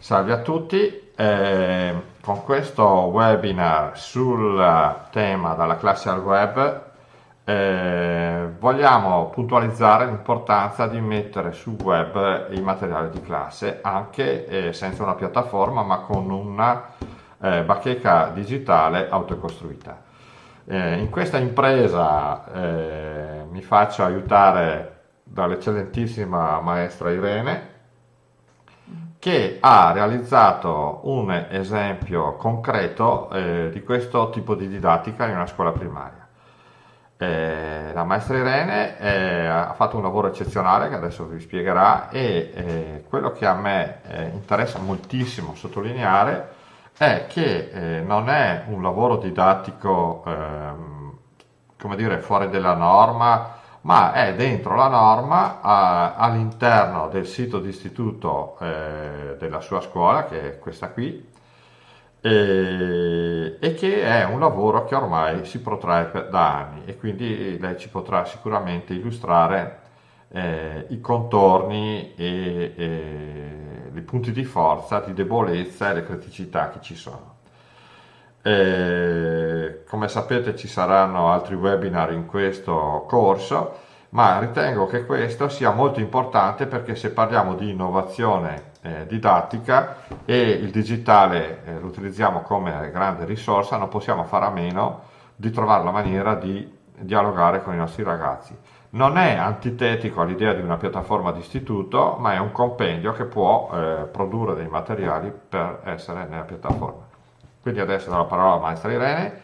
Salve a tutti, eh, con questo webinar sul tema dalla classe al web eh, vogliamo puntualizzare l'importanza di mettere sul web i materiali di classe anche eh, senza una piattaforma ma con una eh, bacheca digitale autocostruita. Eh, in questa impresa eh, mi faccio aiutare dall'eccellentissima maestra Irene che ha realizzato un esempio concreto eh, di questo tipo di didattica in una scuola primaria. Eh, la maestra Irene eh, ha fatto un lavoro eccezionale che adesso vi spiegherà e eh, quello che a me eh, interessa moltissimo sottolineare è che eh, non è un lavoro didattico ehm, come dire fuori della norma ma è dentro la norma all'interno del sito d'istituto eh, della sua scuola, che è questa qui, e, e, che è un lavoro che ormai si protrae da anni e quindi lei ci potrà sicuramente illustrare eh, i contorni e, e i punti di forza, di debolezza e le criticità che ci sono. E, come sapete ci saranno altri webinar in questo corso, ma ritengo che questo sia molto importante perché se parliamo di innovazione eh, didattica e il digitale eh, lo utilizziamo come grande risorsa, non possiamo fare a meno di trovare la maniera di dialogare con i nostri ragazzi. Non è antitetico all'idea di una piattaforma di istituto, ma è un compendio che può eh, produrre dei materiali per essere nella piattaforma. Quindi adesso do la parola alla maestra Irene,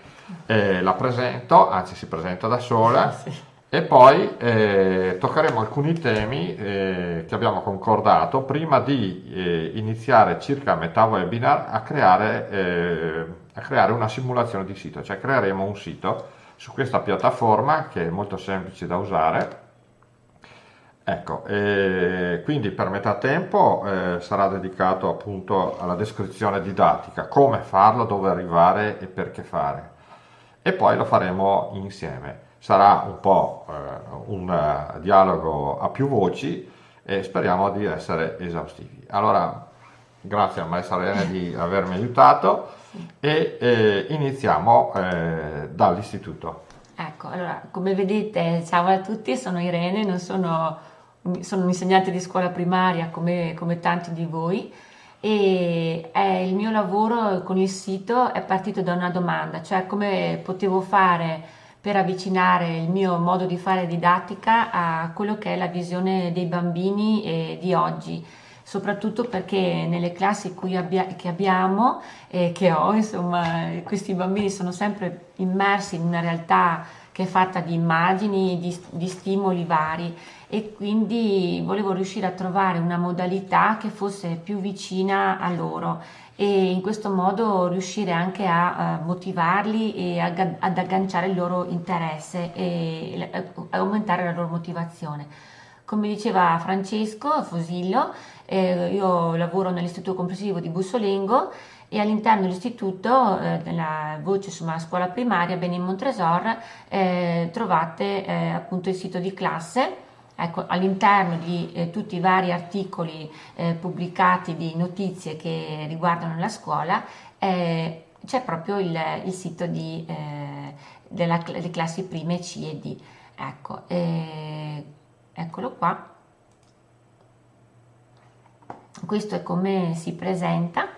eh, la presento, anzi si presenta da sola. Sì. e poi eh, toccheremo alcuni temi eh, che abbiamo concordato prima di eh, iniziare circa a metà webinar a creare, eh, a creare una simulazione di sito, cioè creeremo un sito su questa piattaforma che è molto semplice da usare Ecco, eh, quindi per metà tempo eh, sarà dedicato appunto alla descrizione didattica, come farlo, dove arrivare e perché fare. E poi lo faremo insieme. Sarà un po' eh, un uh, dialogo a più voci e speriamo di essere esaustivi. Allora, grazie a Maestra Rene di avermi aiutato e eh, iniziamo eh, dall'istituto. Ecco, allora, come vedete, ciao a tutti, sono Irene, non sono sono un insegnante di scuola primaria come, come tanti di voi e il mio lavoro con il sito è partito da una domanda, cioè come potevo fare per avvicinare il mio modo di fare didattica a quello che è la visione dei bambini di oggi soprattutto perché nelle classi abbia, che abbiamo e che ho, insomma, questi bambini sono sempre immersi in una realtà che è fatta di immagini, di, di stimoli vari e quindi volevo riuscire a trovare una modalità che fosse più vicina a loro e in questo modo riuscire anche a, uh, motivarli e ad agganciare il loro interesse e a aumentare la loro motivazione. Come diceva Francesco Fosillo, eh, io lavoro nell'istituto comprensivo di Bussolengo e all'interno dell'istituto, eh, nella voce insomma, scuola primaria Benin Montresor, eh, trovate eh, appunto il sito di classe Ecco, all'interno di eh, tutti i vari articoli eh, pubblicati di notizie che riguardano la scuola eh, c'è proprio il, il, sito di, eh, della, delle classi prime C e D. Ecco, eh, eccolo qua. Questo è come si presenta.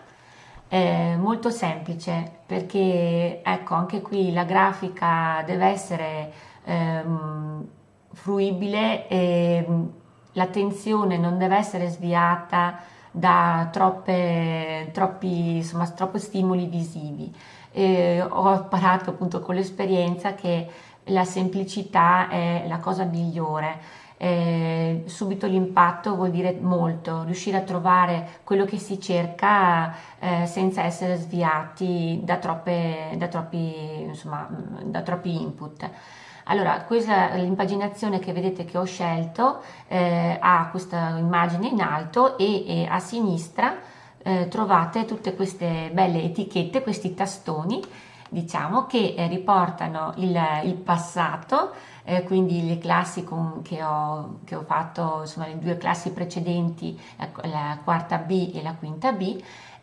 È molto semplice perché ecco anche qui la grafica deve essere ehm, fruibile e mm, l'attenzione non deve essere sviata da troppe, troppi, insomma, troppi stimoli visivi. E ho imparato appunto con l'esperienza che la semplicità è la cosa migliore. Eh, subito l'impatto vuol dire molto, riuscire a trovare quello che si cerca eh, senza essere sviati da, troppe, da, troppi, insomma, mm, da troppi input. Allora, questa l'impaginazione che vedete che ho scelto eh, ha questa immagine in alto e, e a sinistra eh, trovate tutte queste belle etichette, questi tastoni diciamo, che eh, riportano il, il passato, eh, quindi le classi con, che, ho, che, ho, fatto, insomma le due classi precedenti, la, la quarta B e la quinta B,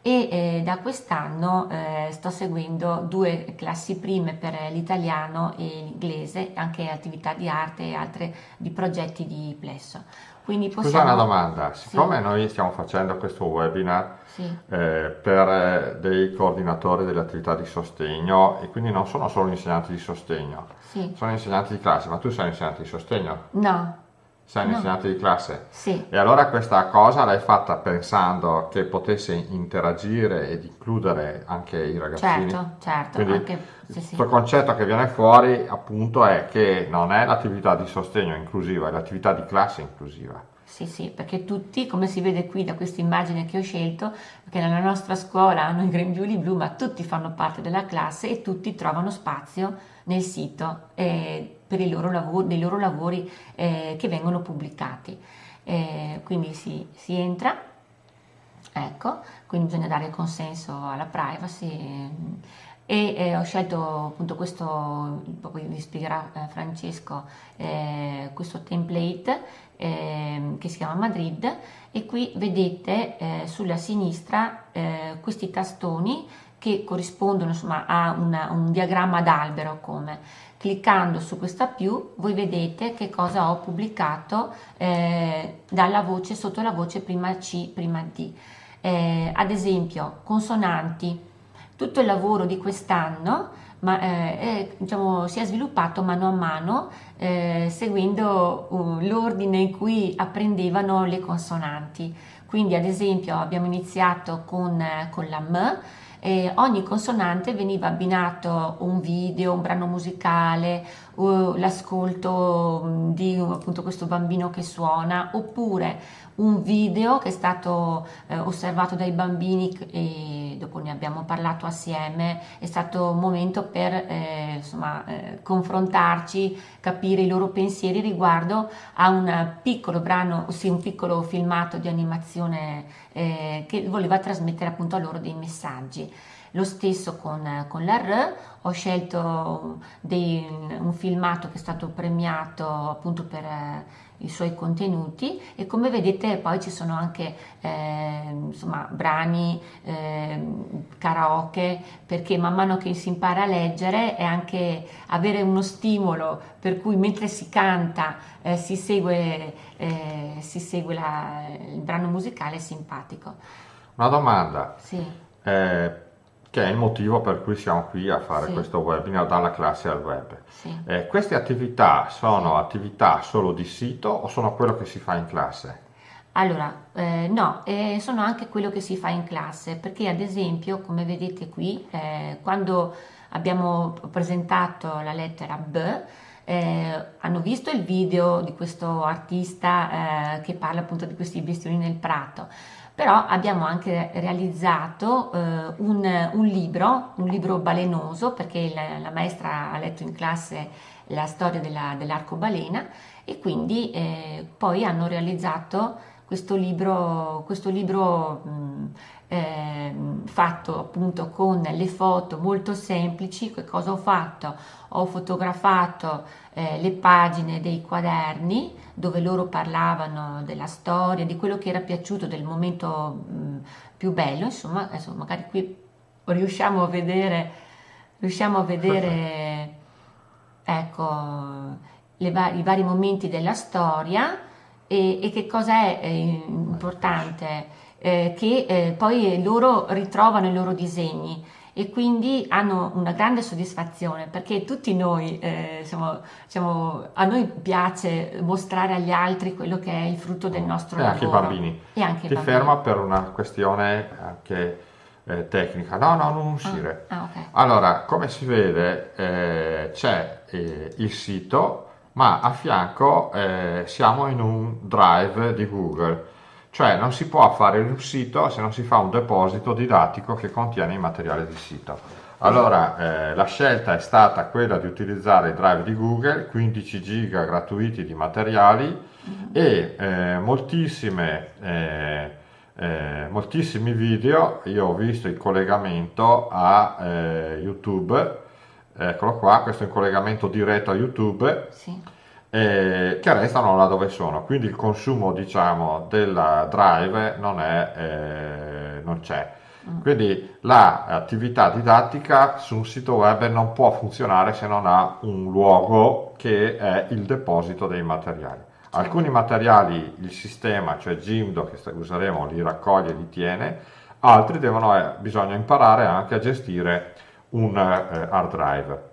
e eh, da quest'anno eh, sto seguendo due classi prime per l'italiano e l'inglese, anche attività di arte e altre di progetti di plesso. Quindi possiamo... Scusa una domanda, siccome sì. noi stiamo facendo questo webinar sì. eh, per eh, dei coordinatori delle attività di sostegno e quindi non sono solo insegnanti di sostegno, sì. sono insegnanti di classe, ma tu sei insegnante di sostegno? No, sei un no. insegnante di classe? Sì. E allora questa cosa l'hai fatta pensando che potesse interagire ed includere anche i ragazzini? Certo, certo. Quindi anche, sì, sì. il concetto che viene fuori appunto è che non è l'attività di sostegno inclusiva, è l'attività di classe inclusiva. Sì, sì, perché tutti, come si vede qui da questa immagine che ho scelto, perché nella nostra scuola hanno i grembiuli blu, ma tutti fanno parte della classe e tutti trovano spazio nel sito eh, per loro lavori, dei loro lavori eh, che vengono pubblicati. Eh, quindi si, si, entra, ecco, quindi bisogna dare consenso alla privacy e eh, ho scelto appunto questo, poi vi spiegherà eh, Francesco, eh, questo template eh, che si chiama Madrid e qui vedete eh, sulla sinistra questi tastoni che corrispondono insomma, a una, un diagramma d'albero come cliccando su questa più voi vedete che cosa ho pubblicato eh, dalla voce sotto la voce prima C prima D. Eh, ad esempio consonanti. Tutto il lavoro di quest'anno ma, eh, è, diciamo, si è sviluppato mano a mano eh, seguendo uh, l'ordine in cui apprendevano le consonanti. Quindi ad esempio abbiamo iniziato con, con la M eh, ogni consonante veniva abbinato un video, un brano musicale, l'ascolto mm, di appunto questo bambino che suona, oppure un video che è stato eh, osservato dai bambini e dopo ne abbiamo parlato assieme, è stato un momento per eh, insomma, eh, confrontarci, capire i loro pensieri riguardo a un piccolo brano, ossia un piccolo filmato di animazione eh, che voleva trasmettere appunto a loro dei messaggi. Lo stesso con, con la R, ho scelto dei, un filmato che è stato premiato appunto per i suoi contenuti e come vedete poi ci sono anche eh, insomma, brani, eh, karaoke, perché man mano che si impara a leggere è anche avere uno stimolo per cui mentre si canta eh, si segue, eh, si segue la, il brano musicale simpatico. Una domanda. Sì. Che è il motivo per cui siamo qui a fare sì. questo webinar dalla classe al web. Sì. Eh, queste attività sono attività solo di sito o sono quello che si fa in classe? Allora, eh, no, eh, sono anche quello che si fa in classe, perché ad esempio, come vedete qui, eh, quando abbiamo presentato la lettera B, eh, hanno visto il video di questo artista eh, che parla appunto di questi bestioni nel prato però abbiamo anche realizzato eh, un, un, libro, un libro balenoso, perché la, la, maestra ha letto in classe la storia della, dell'arcobalena e quindi eh, poi hanno realizzato questo libro, questo libro mh, eh, fatto appunto con le foto molto semplici. Che cosa ho fatto? Ho fotografato eh, le pagine dei quaderni dove loro parlavano della storia, di quello che era piaciuto, del momento mh, più bello, insomma, adesso magari qui riusciamo a vedere, riusciamo a vedere ecco, va- i vari momenti della storia e, e che cosa è eh, importante, eh, che eh, poi loro ritrovano i loro disegni e quindi hanno una grande soddisfazione perché tutti noi, eh, siamo, siamo, a noi piace mostrare agli altri quello che è il frutto del nostro e lavoro. Anche i bambini. E anche Ti i bambini. ferma per una questione anche eh, tecnica. No, no, non uscire. Ah, ah, okay. Allora, come si vede eh, c'è eh, il sito, ma a fianco eh, siamo in un drive di Google cioè non si può fare un sito se non si fa un deposito didattico che contiene i materiali di sito. Allora eh, la scelta è stata quella di utilizzare il drive di Google, 15 giga gratuiti di materiali e eh, moltissime eh, eh, moltissimi video, io ho visto il collegamento a eh, YouTube, eccolo qua, questo è un collegamento diretto a YouTube, Sì. Eh, che restano là dove sono, quindi il consumo diciamo della drive non, è, eh, non c'è. Quindi l'attività didattica su un sito web non può funzionare se non ha un luogo che è il deposito dei materiali. Alcuni materiali il sistema, cioè Jimdo che useremo, li raccoglie e li tiene, altri devono, eh, bisogna imparare anche a gestire un eh, hard drive.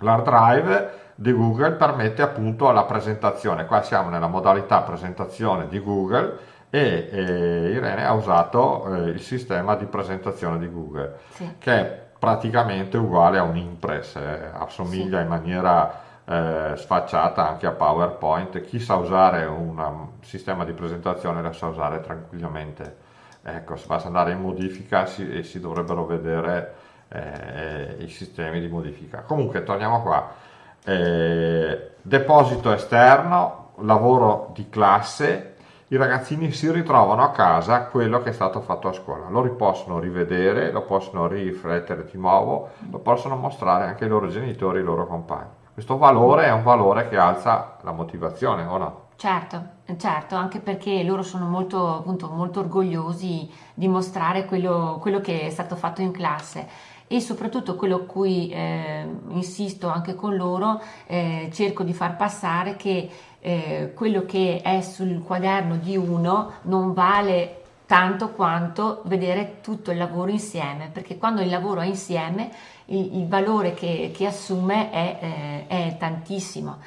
L'hard drive di Google permette appunto la presentazione, qua siamo nella modalità presentazione di Google e eh, Irene ha usato eh, il sistema di presentazione di Google Sì. che è praticamente uguale a un Impress, eh, assomiglia in maniera eh, sfacciata anche a PowerPoint. Chi sa usare un um, sistema di presentazione lo sa usare tranquillamente. Ecco, se basta andare in modifica si, e si dovrebbero vedere eh, i sistemi di modifica. Comunque, torniamo qua. Eh, deposito esterno, lavoro di classe, i ragazzini si ritrovano a casa quello che è stato fatto a scuola, lo possono rivedere, lo possono riflettere di nuovo, lo possono mostrare anche ai loro genitori ai loro compagni. Questo valore è un valore che alza la motivazione, o no? Certo, certo, anche perché loro sono molto, appunto, molto orgogliosi di mostrare quello, quello che è stato fatto in classe e soprattutto quello a cui eh, insisto anche con loro, eh, cerco di far passare che eh, quello che è sul quaderno di uno non vale tanto quanto vedere tutto il lavoro insieme, perché quando il lavoro è insieme il, il valore che, che assume è, eh, è tantissimo.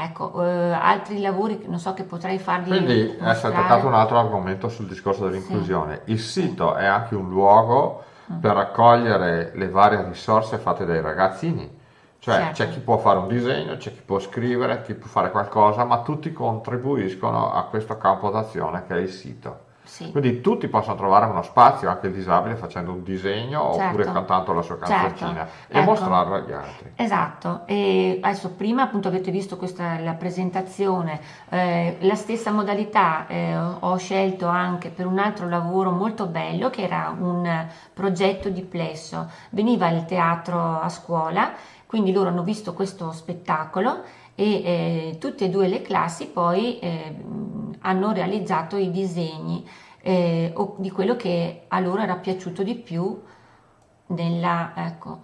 Ecco, eh, altri lavori non so che potrei farvi Quindi si è mostrare. toccato un altro argomento sul discorso dell'inclusione. Il sito è anche un luogo per raccogliere le varie risorse fatte dai ragazzini. Cioè Certo. c'è chi può fare un disegno, c'è chi può scrivere, chi può fare qualcosa, ma tutti contribuiscono a questo campo d'azione che è il sito. Sì. Quindi tutti possono trovare uno spazio, anche il disabile, facendo un disegno oppure Certo. cantando la sua Certo. canzoncina e Ecco. mostrarlo agli altri. Esatto, e adesso prima appunto avete visto questa la presentazione, eh, la stessa modalità eh, ho scelto anche per un altro lavoro molto bello che era un progetto di plesso, veniva il teatro a scuola, quindi loro hanno visto questo spettacolo e eh, tutte e due le classi poi eh, hanno realizzato i disegni eh, di quello che a loro era piaciuto di più nella, ecco,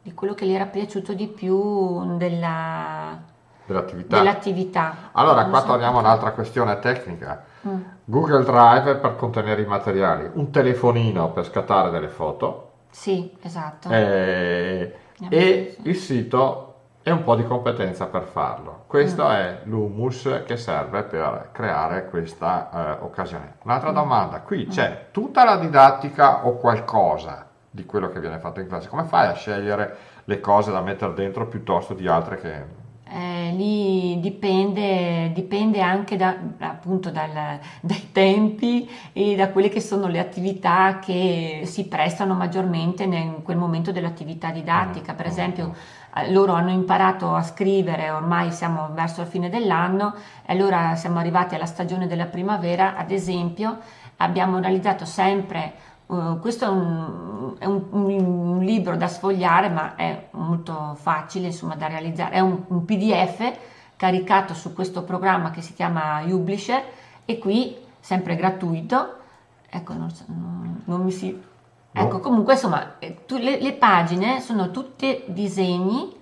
di quello che gli era piaciuto di più della, Dell'attività. dell'attività. Allora, Non qua so torniamo a un'altra questione tecnica. Mm, Google Drive per contenere i materiali, un telefonino per scattare delle foto Sì, esatto. eh, e il sito e un po' di competenza per farlo. Questo Mm. è l'humus che serve per creare questa eh, occasione. Un'altra domanda, qui Mm. c'è tutta la didattica o qualcosa di quello che viene fatto in classe? Come fai a scegliere le cose da mettere dentro piuttosto di altre che... Eh, lì dipende, dipende anche da- appunto dal- dai tempi e da quelle che sono le attività che si prestano maggiormente in quel momento dell'attività didattica. Per Mm. esempio, eh, loro hanno imparato a scrivere, ormai siamo verso la fine dell'anno, e allora siamo arrivati alla stagione della primavera, ad esempio, abbiamo realizzato sempre Uh, questo è, un, è un- un libro da sfogliare, ma è molto facile insomma, da realizzare. È un, un PDF caricato su questo programma che si chiama Publisher e qui, sempre gratuito, ecco, non, non- non mi si... No. Ecco, comunque insomma, eh, tu- le, le pagine sono tutte disegni,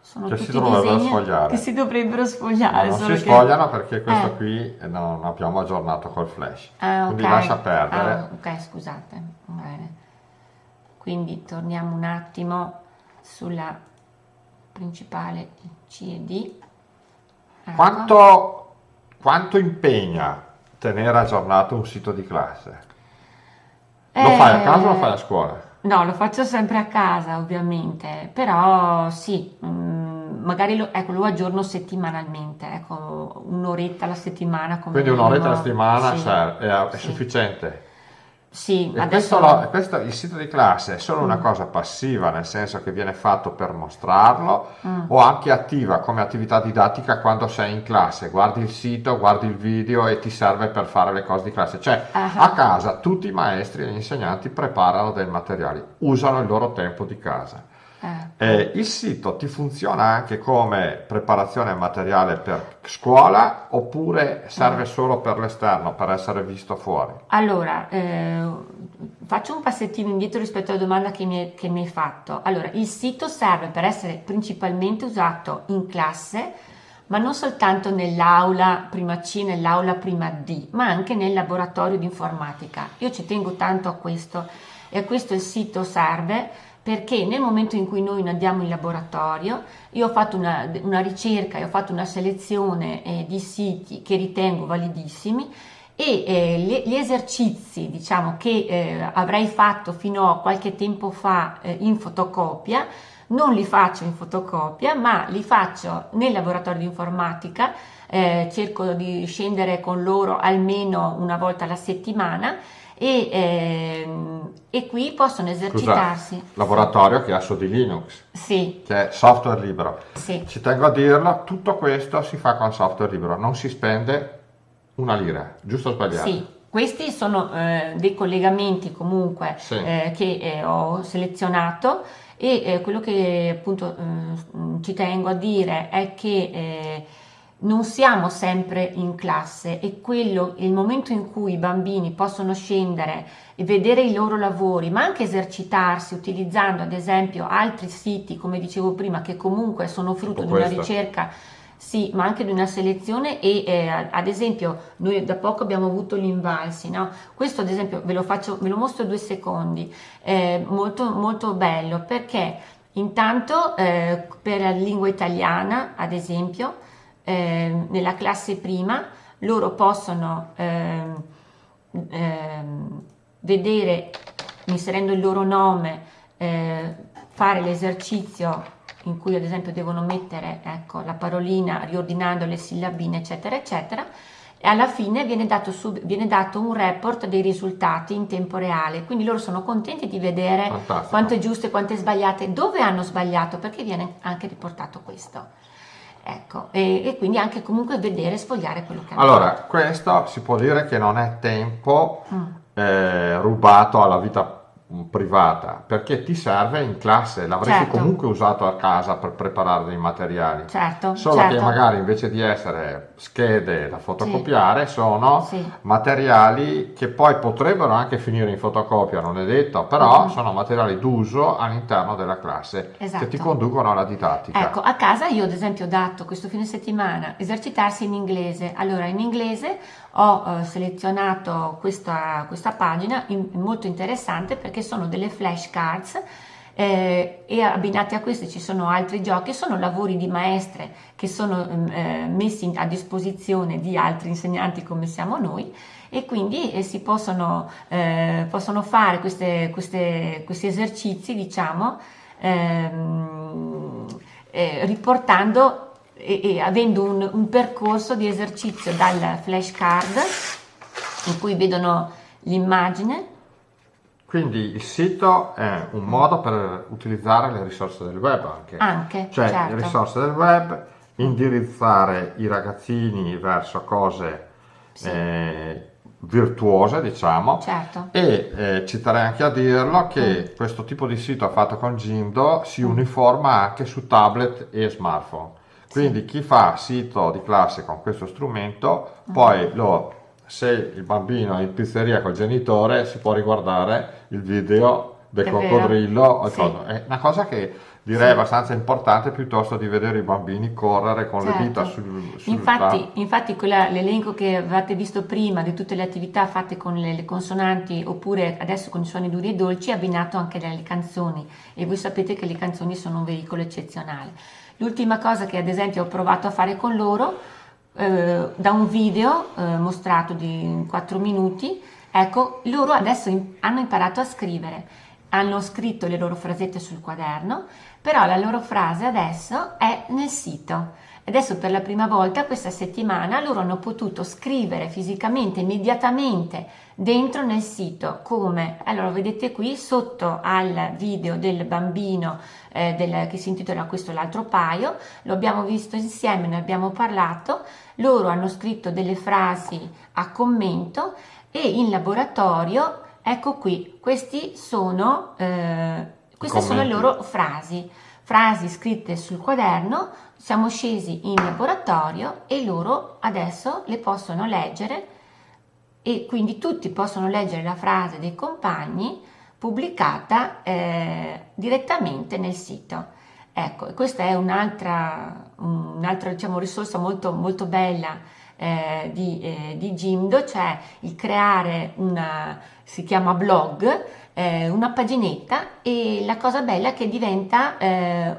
sono Che si tutti dovrebbero disegni sfogliare. che si dovrebbero sfogliare. non si che- sfogliano perché questo Eh. qui eh, non abbiamo aggiornato col flash. Ah, Quindi ok. lascia perdere. Ah, ok, scusate. Bene. Quindi torniamo un attimo sulla principale C e D. Ecco. Quanto, quanto impegna tenere aggiornato un sito di classe? Lo Eh, fai a casa o lo fai a scuola? No, lo faccio sempre a casa, ovviamente, però sì, mm, magari lo, ecco, lo aggiorno settimanalmente, ecco, un'oretta alla settimana Quindi un'oretta alla settimana Sì, serve- è, è sì. sufficiente. Sì, E adesso... questo, lo- questo- il sito di classe è solo una cosa passiva, nel senso che viene fatto per mostrarlo, o anche attiva come attività didattica quando sei in classe, guardi il sito, guardi il video e ti serve per fare le cose di classe. Cioè, Ah. a casa tutti i maestri e gli insegnanti preparano dei materiali, usano il loro tempo di casa. Eh. Eh, il sito ti funziona anche come preparazione materiale per scuola oppure serve solo per l'esterno, per essere visto fuori? Allora, eh, faccio un passettino indietro rispetto alla domanda che mi, che mi hai fatto. Allora, il sito serve per essere principalmente usato in classe, ma non soltanto nell'aula prima C, nell'aula prima D, ma anche nel laboratorio di informatica. Io ci tengo tanto a questo e a questo il sito serve perché nel momento in cui noi andiamo in laboratorio, io ho fatto una, una ricerca e ho fatto una selezione eh, di siti che ritengo validissimi e eh, gli esercizi diciamo, che eh, avrei fatto fino a qualche tempo fa eh, in fotocopia non li faccio in fotocopia ma li faccio nel laboratorio di informatica eh, cerco di scendere con loro almeno una volta alla settimana e, ehm, e qui possono Scusa, esercitarsi laboratorio che ha su di Linux, sì che è software libero. sì Ci tengo a dirlo, tutto questo si fa con software libero, non si spende una lira, giusto o sbagliato? Sì, questi sono eh, dei collegamenti comunque Sì. eh, che eh, ho selezionato e eh, quello che appunto eh, ci tengo a dire è che eh, non siamo sempre in classe e quello, il momento in cui i bambini possono scendere e vedere i loro lavori, ma anche esercitarsi utilizzando ad esempio altri siti, come dicevo prima, che comunque sono frutto di una ricerca sì, ma anche di una selezione e eh, ad esempio noi da poco abbiamo avuto l'Invalsi, no? Questo ad esempio ve lo faccio, ve lo mostro due secondi, è molto molto bello perché intanto eh, per la lingua italiana ad esempio eh, nella classe prima loro possono ehm, ehm, vedere inserendo il loro nome eh, fare l'esercizio in cui ad esempio devono mettere ecco, la parolina riordinando le sillabine eccetera eccetera e alla fine viene dato, sub- viene dato un report dei risultati in tempo reale quindi loro sono contenti di vedere Fantastico. quanto è giusto e quanto è sbagliato e dove hanno sbagliato perché viene anche riportato questo ecco e, e quindi anche comunque vedere e sfogliare quello che hanno Allora, questo si può dire che non è tempo Mm. eh, rubato alla vita privata, perché ti serve in classe, l'avresti Certo. comunque usato a casa per preparare dei materiali. certo Solo certo. che magari invece di essere schede da fotocopiare sono Sì. materiali che poi potrebbero anche finire in fotocopia, non è detto, però Mhm. sono materiali d'uso all'interno della classe Esatto. che ti conducono alla didattica. Ecco, a casa io ad esempio ho dato questo fine settimana esercitarsi in inglese. Allora, in inglese ho eh, selezionato questa, questa pagina in- molto interessante perché sono delle flashcards eh, e abbinati a queste ci sono altri giochi, sono lavori di maestre che sono ehm, eh, messi a disposizione di altri insegnanti come siamo noi e quindi eh, si possono, eh, possono fare queste- queste- questi esercizi, diciamo, ehm, eh, riportando e, e avendo un, un percorso di esercizio dal flashcard in cui vedono l'immagine. Quindi il sito è un modo per utilizzare le risorse del web anche. Anche, Cioè certo. le risorse del web, indirizzare i ragazzini verso cose Sì. eh, virtuose, diciamo. Certo. E eh, ci terrei anche a dirlo Mm. che questo tipo di sito fatto con Jindo si uniforma anche su tablet e smartphone. Quindi chi fa sito di classe con questo strumento, Mm. poi lo, se il bambino è in pizzeria col genitore, si può riguardare il video del È coccodrillo. Sì. È una cosa che direi Sì. abbastanza importante piuttosto di vedere i bambini correre con Certo. le dita sul, sul Infatti, infatti l'elenco che avete visto prima di tutte le attività fatte con le, le consonanti oppure adesso con i suoni duri e dolci è abbinato anche dalle canzoni e voi sapete che le canzoni sono un veicolo eccezionale. L'ultima cosa che ad esempio ho provato a fare con loro eh, da un video eh, mostrato di 4 minuti, ecco, loro adesso in- hanno imparato a scrivere, hanno scritto le loro frasette sul quaderno, però la loro frase adesso è nel sito. Adesso per la prima volta questa settimana loro hanno potuto scrivere fisicamente, immediatamente dentro nel sito. Come? Allora vedete qui sotto al video del bambino eh, del, che si intitola questo l'altro paio lo abbiamo visto insieme ne abbiamo parlato loro hanno scritto delle frasi a commento e in laboratorio ecco qui questi sono eh, queste sono le loro frasi. Frasi scritte sul quaderno siamo scesi in laboratorio e loro adesso le possono leggere e quindi tutti possono leggere la frase dei compagni pubblicata eh, direttamente nel sito. Ecco, questa è un'altra, un'altra diciamo, risorsa molto, molto bella eh, di, eh, di Jimdo, cioè il creare una, si chiama blog, eh, una paginetta e la cosa bella è che diventa eh,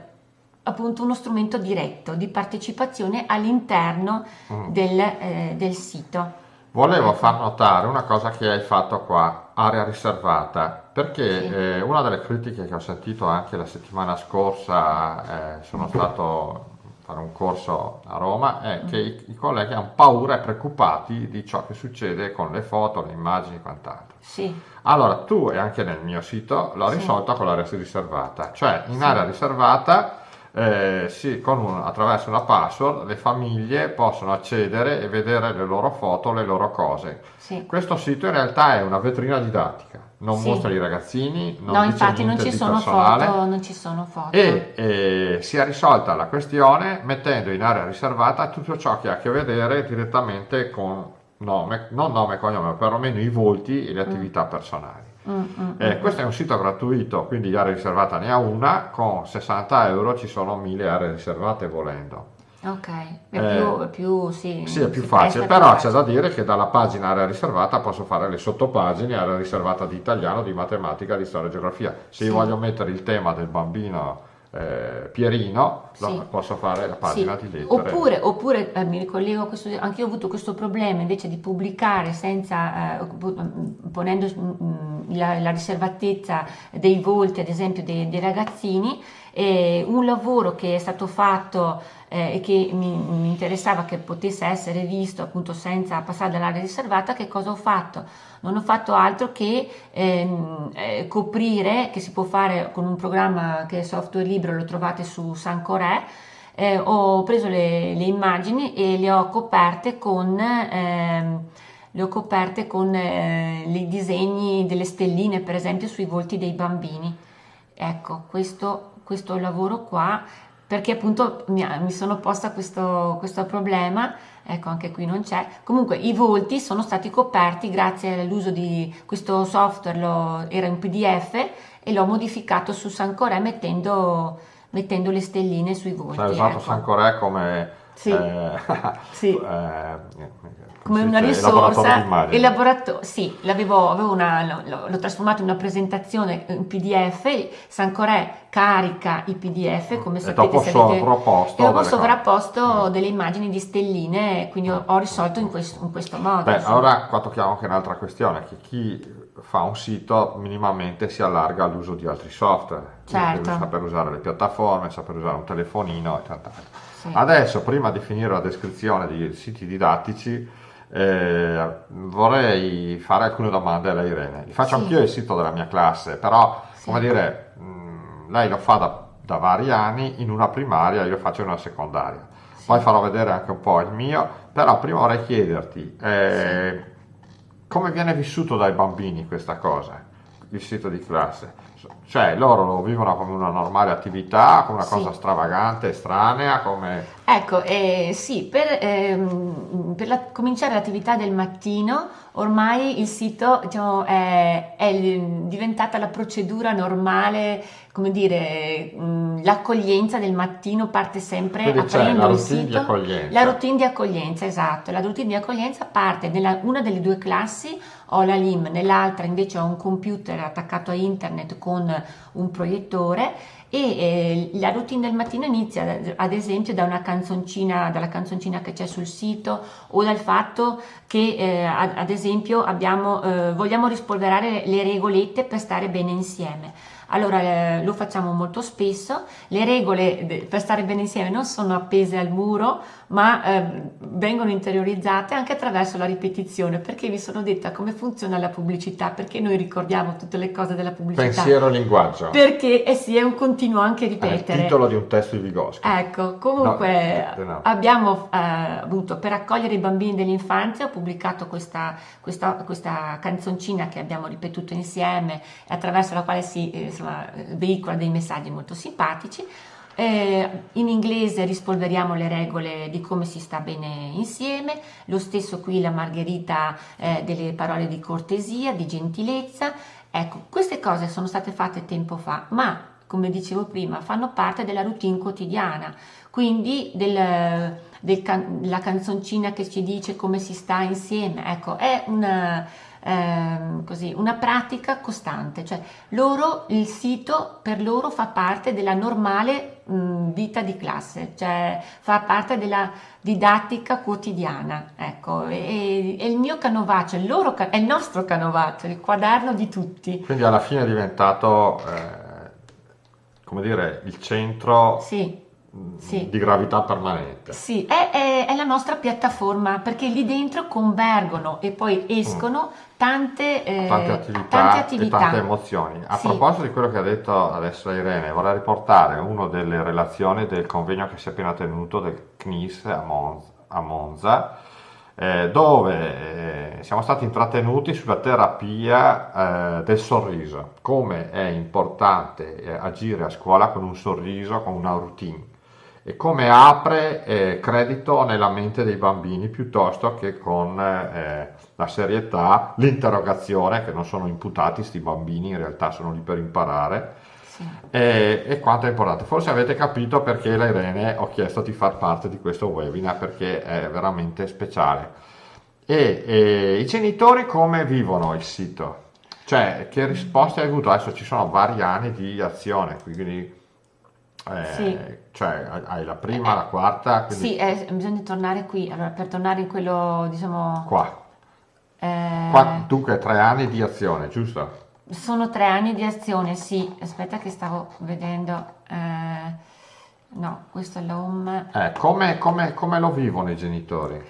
appunto uno strumento diretto di partecipazione all'interno mm. del, eh, del sito. Volevo far notare una cosa che hai fatto qua, area riservata, perché sì. eh, una delle critiche che ho sentito anche la settimana scorsa, eh, sono stato a fare un corso a Roma, è mm. che i, i, colleghi hanno paura e preoccupati di ciò che succede con le foto, le immagini e quant'altro. Sì. Allora, tu e anche nel mio sito l'ho risolta con l'area riservata, cioè in area riservata eh, sì, un, attraverso una password le famiglie possono accedere e vedere le loro foto, le loro cose. Sì. Questo sito in realtà è una vetrina didattica, non sì. mostra i ragazzini, non no, infatti non ci, foto, non ci, sono foto, E eh, si è risolta la questione mettendo in area riservata tutto ciò che ha a che vedere direttamente con nome, non nome e cognome, ma perlomeno i volti e le mm. attività mm. personali. Mm, mm, eh, mm, questo è un sito gratuito, quindi area riservata ne ha una, con 60 euro ci sono 1000 aree riservate volendo. Ok, è eh, più, è più, sì, sì, è più facile, però c'è da dire che dalla pagina area riservata posso fare le sottopagine, area riservata di italiano, di matematica, di storia e geografia. Se sì. io voglio mettere il tema del bambino eh, Pierino, sì. no, posso fare la pagina sì. di lettere. Oppure, oppure eh, mi ricollego a questo, anche io ho avuto questo problema invece di pubblicare senza, eh, ponendo mm, la, la, riservatezza dei volti, ad esempio, dei, dei ragazzini, un lavoro che è stato fatto eh, e che mi, mi, interessava che potesse essere visto appunto senza passare dall'area riservata, che cosa ho fatto? Non ho fatto altro che ehm, eh, coprire, che si può fare con un programma che è software libero, lo trovate su Sancoré, eh, ho preso le, le, immagini e le ho coperte con... Ehm, le ho coperte con eh, i disegni delle stelline, per esempio, sui volti dei bambini. Ecco, questo, questo lavoro qua perché appunto mi, mi sono posta questo, questo, problema, ecco anche qui non c'è, comunque i volti sono stati coperti grazie all'uso di questo software, lo, era in pdf e l'ho modificato su Sancoré mettendo, mettendo le stelline sui volti. Hai usato ecco. Sancoré come... Sì, eh, sì. Eh, come una risorsa il laboratorio sì l'avevo una, l'ho trasformato in una presentazione in pdf Sancoré carica i pdf come e sapete se avete, e ho sovrapposto cose. Mm. delle immagini di stelline quindi ho, ho risolto in questo, in questo modo Beh, sì. ora qua tocchiamo anche un'altra questione che chi fa un sito minimamente si allarga all'uso di altri software certo. saper usare le piattaforme saper usare un telefonino e tanto sì. adesso prima di finire la descrizione di siti didattici eh, vorrei fare alcune domande a Irene. Li faccio sì. anch'io il sito della mia classe, però, sì. come dire, mh, mm, lei lo fa da, da, vari anni in una primaria, io faccio in una secondaria. Sì. Poi farò vedere anche un po' il mio, però prima vorrei chiederti eh, come viene vissuto dai bambini questa cosa, il sito di classe. Cioè loro lo vivono come una normale attività, come una cosa stravagante, estranea, come... Ecco, eh, sì, per, ehm, per la, cominciare l'attività del mattino ormai il sito diciamo, è, è, diventata la procedura normale, come dire, l'accoglienza del mattino parte sempre Quindi aprendo il sito. La routine di accoglienza, esatto. La routine di accoglienza parte nella una delle due classi ho la LIM, nell'altra invece ho un computer attaccato a internet con un proiettore e eh, la routine del mattino inizia ad esempio da una canzoncina, dalla canzoncina che c'è sul sito o dal fatto che eh, ad, esempio abbiamo, eh, vogliamo rispolverare le regolette per stare bene insieme. Allora eh, lo facciamo molto spesso, le regole per stare bene insieme non sono appese al muro, ma eh, vengono interiorizzate anche attraverso la ripetizione, perché vi sono detta come funziona la pubblicità, perché noi ricordiamo tutte le cose della pubblicità. Pensiero e linguaggio. Perché eh sì, è un continuo anche ripetere. È il titolo di un testo di Vygotsky. Ecco, comunque no, no. abbiamo eh, avuto per accogliere i bambini dell'infanzia, ho pubblicato questa, questa, questa, canzoncina che abbiamo ripetuto insieme, attraverso la quale si eh, insomma, veicola dei messaggi molto simpatici. Eh, in inglese rispolveriamo le regole di come si sta bene insieme, lo stesso qui la margherita eh, delle parole di cortesia, di gentilezza. Ecco, queste cose sono state fatte tempo fa, ma come dicevo prima, fanno parte della routine quotidiana, quindi del, del can- la canzoncina che ci dice come si sta insieme, ecco, è una ehm, così, una pratica costante, cioè loro, il sito per loro fa parte della normale mh, vita di classe, cioè fa parte della didattica quotidiana, ecco, e, e il mio canovaccio, il loro, è il nostro canovaccio, il quaderno di tutti. Quindi alla fine è diventato, eh, come dire, il centro... Sì sì. di gravità permanente. Sì, è, è, nostra piattaforma perché lì dentro convergono e poi escono mm. tante, eh, tante, attività tante, attività e tante emozioni. A sì. proposito di quello che ha detto adesso Irene, vorrei riportare una delle relazioni del convegno che si è appena tenuto del CNIS a Monza, a Monza eh, dove eh, siamo stati intrattenuti sulla terapia eh, del sorriso, come è importante eh, agire a scuola con un sorriso, con una routine e come apre eh, credito nella mente dei bambini piuttosto che con eh, la serietà, l'interrogazione, che non sono imputati questi bambini, in realtà sono lì per imparare, sì. e, e, quanto è importante. Forse avete capito perché la Irene ho chiesto di far parte di questo webinar, perché è veramente speciale. E, e i genitori come vivono il sito? Cioè, che risposte hai avuto? Adesso ci sono vari anni di azione, quindi eh, sì. Cioè hai la prima, eh, la quarta. Quindi... Sì, eh, bisogna tornare qui. Allora, per tornare in quello, diciamo... Qua. Eh... Qua dunque tre anni di azione, giusto? Sono tre anni di azione, sì. Aspetta che stavo vedendo. Eh, no, questo è l'home. Eh, come, come, come lo vivono i genitori?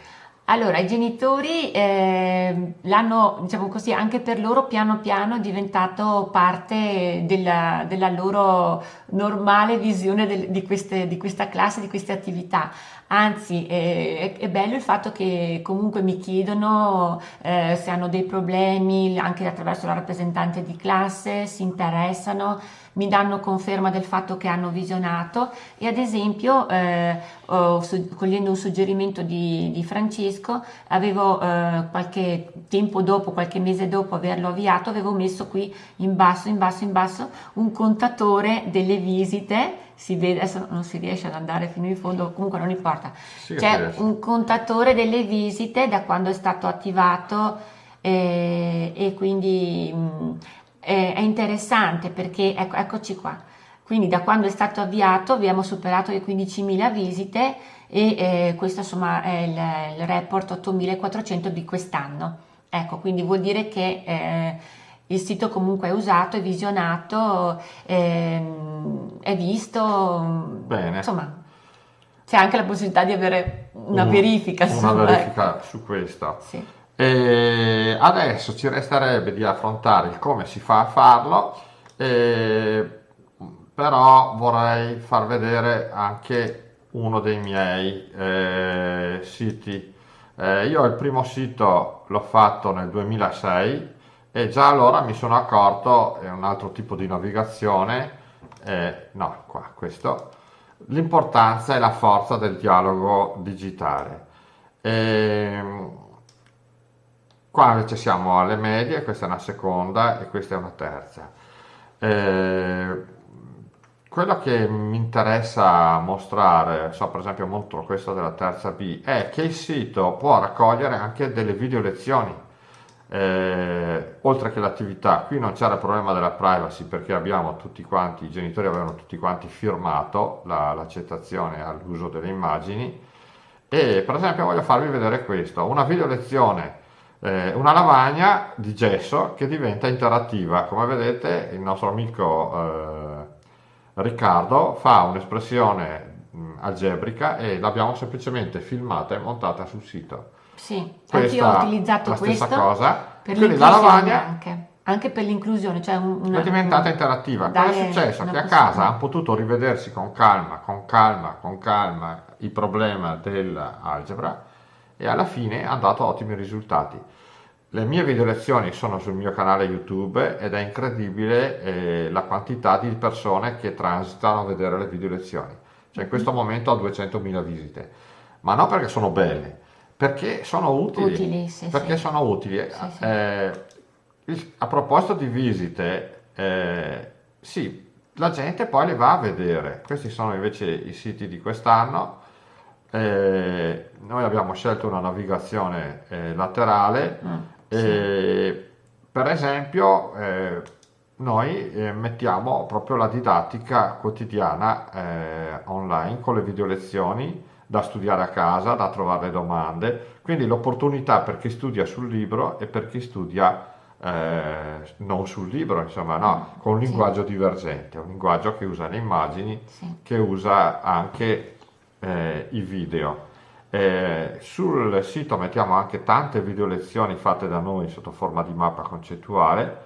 Allora, i genitori eh, l'hanno, diciamo così, anche per loro piano piano diventato parte della, della loro normale visione del, di, queste, di, questa classe, di queste attività. Anzi, eh, è, è, bello il fatto che comunque mi chiedono eh, se hanno dei problemi anche attraverso la rappresentante di classe, si interessano mi danno conferma del fatto che hanno visionato e ad esempio eh, oh, su, cogliendo un suggerimento di, di Francesco avevo eh, qualche tempo dopo, qualche mese dopo averlo avviato, avevo messo qui in basso, in basso, in basso un contatore delle visite si vede, adesso non si riesce ad andare fino in fondo, comunque non importa. Sì, C'è un contatore delle visite da quando è stato attivato eh, e quindi mh, eh, è interessante perché, ecco, eccoci qua, quindi da quando è stato avviato abbiamo superato le 15.000 visite e eh, questo insomma è il, il report 8.400 di quest'anno. Ecco, quindi vuol dire che eh, il sito comunque è usato, è visionato, ehm, è visto, Bene. insomma c'è anche la possibilità di avere una Un, verifica, una verifica ecco. su questo. Sì. E adesso ci resterebbe di affrontare il come si fa a farlo, eh, però vorrei far vedere anche uno dei miei eh, siti. Eh, io il primo sito l'ho fatto nel 2006 e già allora mi sono accorto, è un altro tipo di navigazione, no, qua, questo, l'importanza e la forza del dialogo digitale. E, ehm, Qua invece siamo alle medie, questa è una seconda e questa è una terza. Eh, quello che mi interessa mostrare, so per esempio molto questo della terza B, è che il sito può raccogliere anche delle video lezioni, eh, oltre che l'attività. Qui non c'era il problema della privacy perché abbiamo tutti quanti, i genitori avevano tutti quanti firmato la, l'accettazione all'uso delle immagini e per esempio voglio farvi vedere questo, una video lezione eh, una lavagna di gesso che diventa interattiva. Come vedete il nostro amico eh, Riccardo fa un'espressione mh, algebrica e l'abbiamo semplicemente filmata e montata sul sito. Sì, anche io ho utilizzato la questo stessa cosa. per Quindi la lavagna anche, anche per l'inclusione, cioè un- una- è diventata interattiva. Cosa è successo? Che a casa hanno potuto rivedersi con calma, con calma, con calma il problema dell'algebra e alla fine hanno dato ottimi risultati. Le mie video lezioni sono sul mio canale YouTube ed è incredibile eh, la quantità di persone che transitano a vedere le video lezioni. Cioè in questo momento ho 200.000 visite, ma non perché sono belle, perché sono utili. Utili, sì, perché sì. sono utili. Sì. Eh, il- a proposito di visite, eh, sì, la gente poi le va a vedere. Questi sono invece i siti di quest'anno. Eh, noi abbiamo scelto una navigazione eh, laterale. Mm, e, per esempio, eh, noi eh, mettiamo proprio la didattica quotidiana eh, online con le video lezioni da studiare a casa, da trovare le domande, quindi l'opportunità per chi studia sul libro e per chi studia eh, non sul libro, insomma, no, con un Sì. linguaggio divergente, un linguaggio che usa le immagini, Sì. che usa anche eh, i video. Eh, sul sito mettiamo anche tante video lezioni fatte da noi sotto forma di mappa concettuale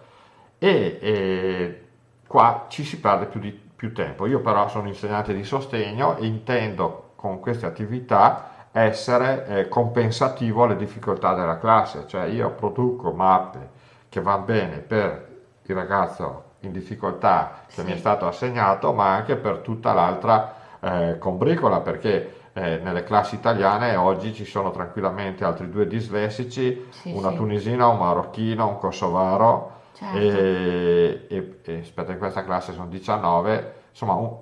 e, e qua ci si perde più, di, più tempo. Io però sono insegnante di sostegno e intendo con queste attività essere eh, compensativo alle difficoltà della classe, cioè io produco mappe che vanno bene per il ragazzo in difficoltà che Sì. mi è stato assegnato, ma anche per tutta l'altra eh, combricola, perché eh, nelle classi italiane oggi ci sono tranquillamente altri due dislessici, Sì, una sì. tunisina, un marocchino, un kosovaro Certo. e, e- e aspetta, in questa classe sono 19, insomma, un-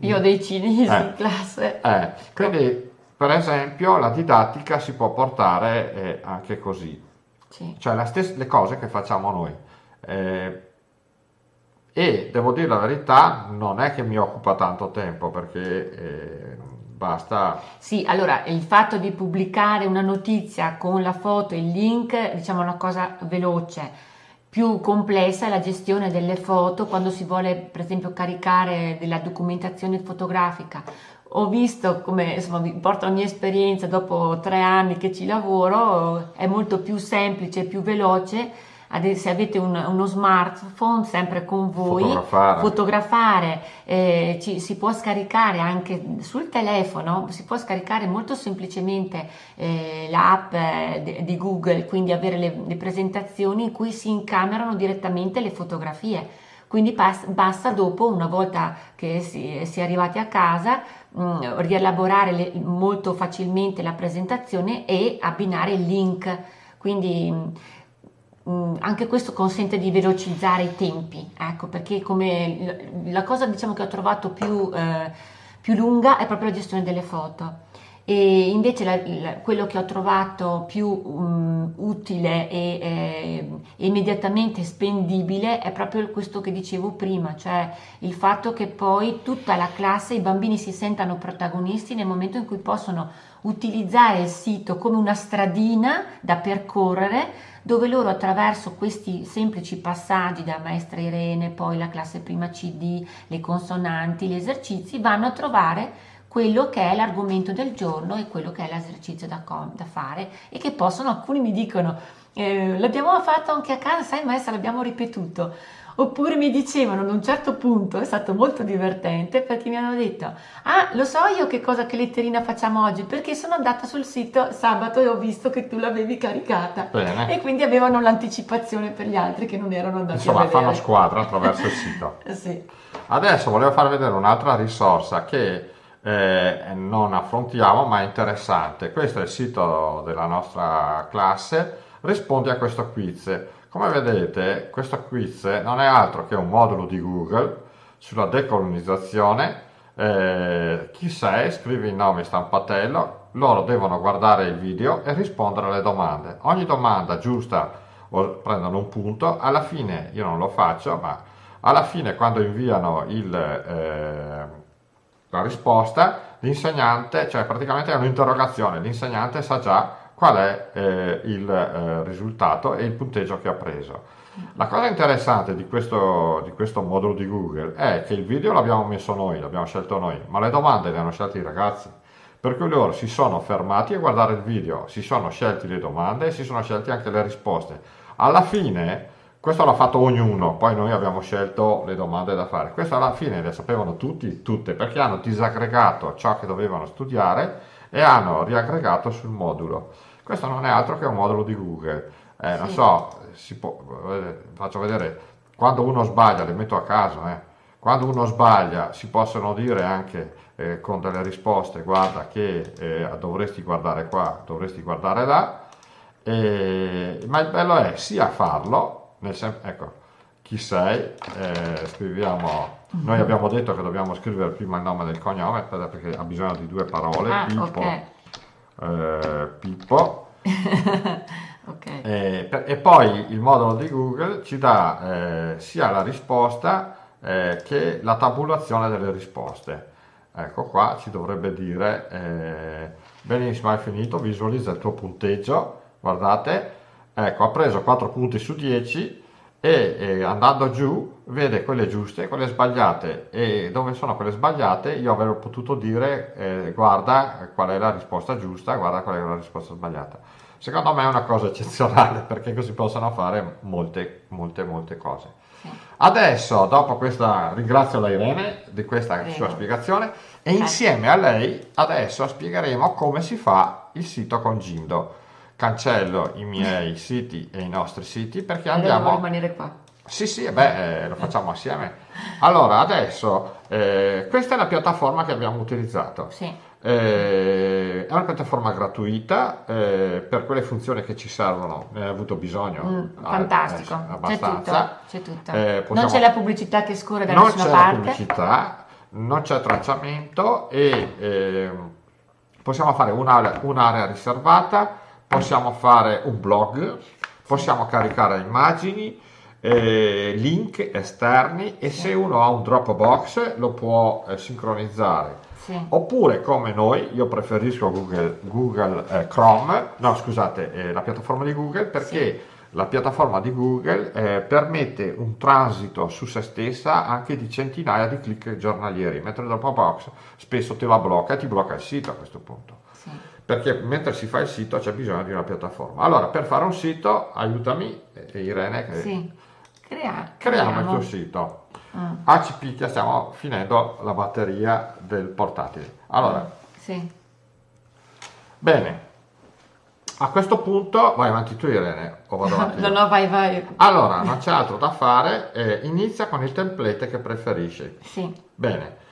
Io ho dei cinesi Eh. in classe. eh, quindi per esempio la didattica si può portare eh, anche così, Sì. cioè stes- le cose che facciamo noi. Eh, e devo dire la verità, non è che mi occupa tanto tempo perché eh, basta Sì, allora il fatto di pubblicare una notizia con la foto e il link, diciamo, una cosa veloce. Più complessa è la gestione delle foto quando si vuole, per esempio, caricare della documentazione fotografica. Ho visto come, insomma, vi porto la mia esperienza dopo tre anni che ci lavoro, è molto più semplice, più veloce. Se avete un- uno smartphone sempre con voi, fotografare. fotografare, eh, ci- si può scaricare anche sul telefono, si può scaricare molto semplicemente eh, l'app eh, di Google, quindi avere le, le presentazioni in cui si incamerano direttamente le fotografie. Quindi basta dopo, una volta che si, si è arrivati a casa, mh, rielaborare le- molto facilmente la presentazione e abbinare il link. Quindi mh, mh, anche questo consente di velocizzare i tempi, ecco, perché come la cosa diciamo che ho trovato più, eh, più lunga è proprio la gestione delle foto. E invece la- la- quello che ho trovato più mh, utile e eh, immediatamente spendibile è proprio questo che dicevo prima, cioè il fatto che poi tutta la classe, i bambini si sentano protagonisti nel momento in cui possono utilizzare il sito come una stradina da percorrere dove loro attraverso questi semplici passaggi da maestra Irene, poi la classe prima CD, le consonanti, gli esercizi, vanno a trovare quello che è l'argomento del giorno e quello che è l'esercizio da, da fare e che possono, alcuni mi dicono, eh, l'abbiamo fatto anche a casa, sai maestra, l'abbiamo ripetuto. Oppure mi dicevano ad un certo punto, è stato molto divertente perché mi hanno detto, ah lo so io che cosa, che letterina facciamo oggi perché sono andata sul sito sabato e ho visto che tu l'avevi caricata bene. e quindi avevano l'anticipazione per gli altri che non erano andati Insomma, a vedere. fanno squadra attraverso il sito. Sì. Adesso volevo far vedere un'altra risorsa che eh, non affrontiamo ma è interessante. Questo è il sito della nostra classe, rispondi a questo quiz. Come vedete, questo quiz non è altro che un modulo di Google sulla decolonizzazione. Eh, chi sei? Scrivi il nome stampatello, loro devono guardare il video e rispondere alle domande. Ogni domanda giusta prendono un punto, alla fine io non lo faccio, ma alla fine quando inviano il, eh, la risposta, l'insegnante, cioè praticamente è un'interrogazione, l'insegnante sa già qual è eh, il eh, risultato e il punteggio che ha preso. La cosa interessante di questo, di questo, modulo di Google è che il video l'abbiamo messo noi, l'abbiamo scelto noi, ma le domande le hanno scelte i ragazzi. Per cui loro si sono fermati a guardare il video, si sono scelti le domande e si sono scelti anche le risposte. Alla fine, questo l'ha fatto ognuno, poi noi abbiamo scelto le domande da fare. Questo alla fine le sapevano tutti, tutte, perché hanno disaggregato ciò che dovevano studiare e hanno riaggregato sul modulo. Questo non è altro che un modulo di Google. Eh, sì. Non so, può, faccio vedere, quando uno sbaglia, le metto a caso, eh, quando uno sbaglia si possono dire anche eh, con delle risposte, guarda che eh, dovresti guardare qua, dovresti guardare là, ma il bello è sia farlo, nel senso, ecco, chi sei, eh, scriviamo, noi abbiamo detto che dobbiamo scrivere prima il nome del cognome perché ha bisogno di due parole, ah, Pippo, okay. Eh, Pippo Okay. Eh, per, e poi il modulo di Google ci dà eh, sia la risposta eh, che la tabulazione delle risposte. Ecco qua ci dovrebbe dire eh, benissimo hai finito, visualizza il tuo punteggio, guardate, ecco ha preso 4 punti su 10 e, e andando giù vede quelle giuste e quelle sbagliate e dove sono quelle sbagliate io avrei potuto dire eh, guarda qual è la risposta giusta, guarda qual è la risposta sbagliata Secondo me è una cosa eccezionale perché così possono fare molte, molte, molte cose. Adesso, dopo questa, ringrazio la Irene di questa Prego. sua spiegazione e eh. insieme a lei adesso spiegheremo come si fa il sito con Gindo. Cancello i miei siti e i nostri siti perché andiamo... Devo rimanere qua. Sì, sì, beh, eh, lo facciamo assieme. Allora, adesso, eh, questa è la piattaforma che abbiamo utilizzato. Sì. Eh, è una piattaforma gratuita eh, per quelle funzioni che ci servono, ne hai avuto bisogno. Mm, fantastico, eh, abbastanza. C'è tutto. C'è tutto. Eh, possiamo... Non c'è la pubblicità che scorre da nessuna parte. Non c'è la pubblicità, non c'è tracciamento e ehm, possiamo fare un'area, un'area riservata, possiamo fare un blog, possiamo caricare immagini, eh, link esterni e se uno ha un Dropbox lo può eh, sincronizzare sì. Oppure come noi, io preferisco Google, Google eh, Chrome, no scusate, eh, la piattaforma di Google perché sì. la piattaforma di Google eh, permette un transito su se stessa anche di centinaia di click giornalieri, mentre Dropbox spesso te la blocca e ti blocca il sito a questo punto. Sì. Perché mentre si fa il sito c'è bisogno di una piattaforma. Allora, per fare un sito, aiutami, eh, Irene, che sì. Crea, creiamo, creiamo il tuo sito. Mm. Ah, ci picchia, stiamo finendo la batteria del portatile. Allora, sì. bene. A questo punto, vai avanti tu Irene, o vado avanti No, no, vai, vai. Allora, non c'è altro da fare, eh, inizia con il template che preferisci. Sì. Bene.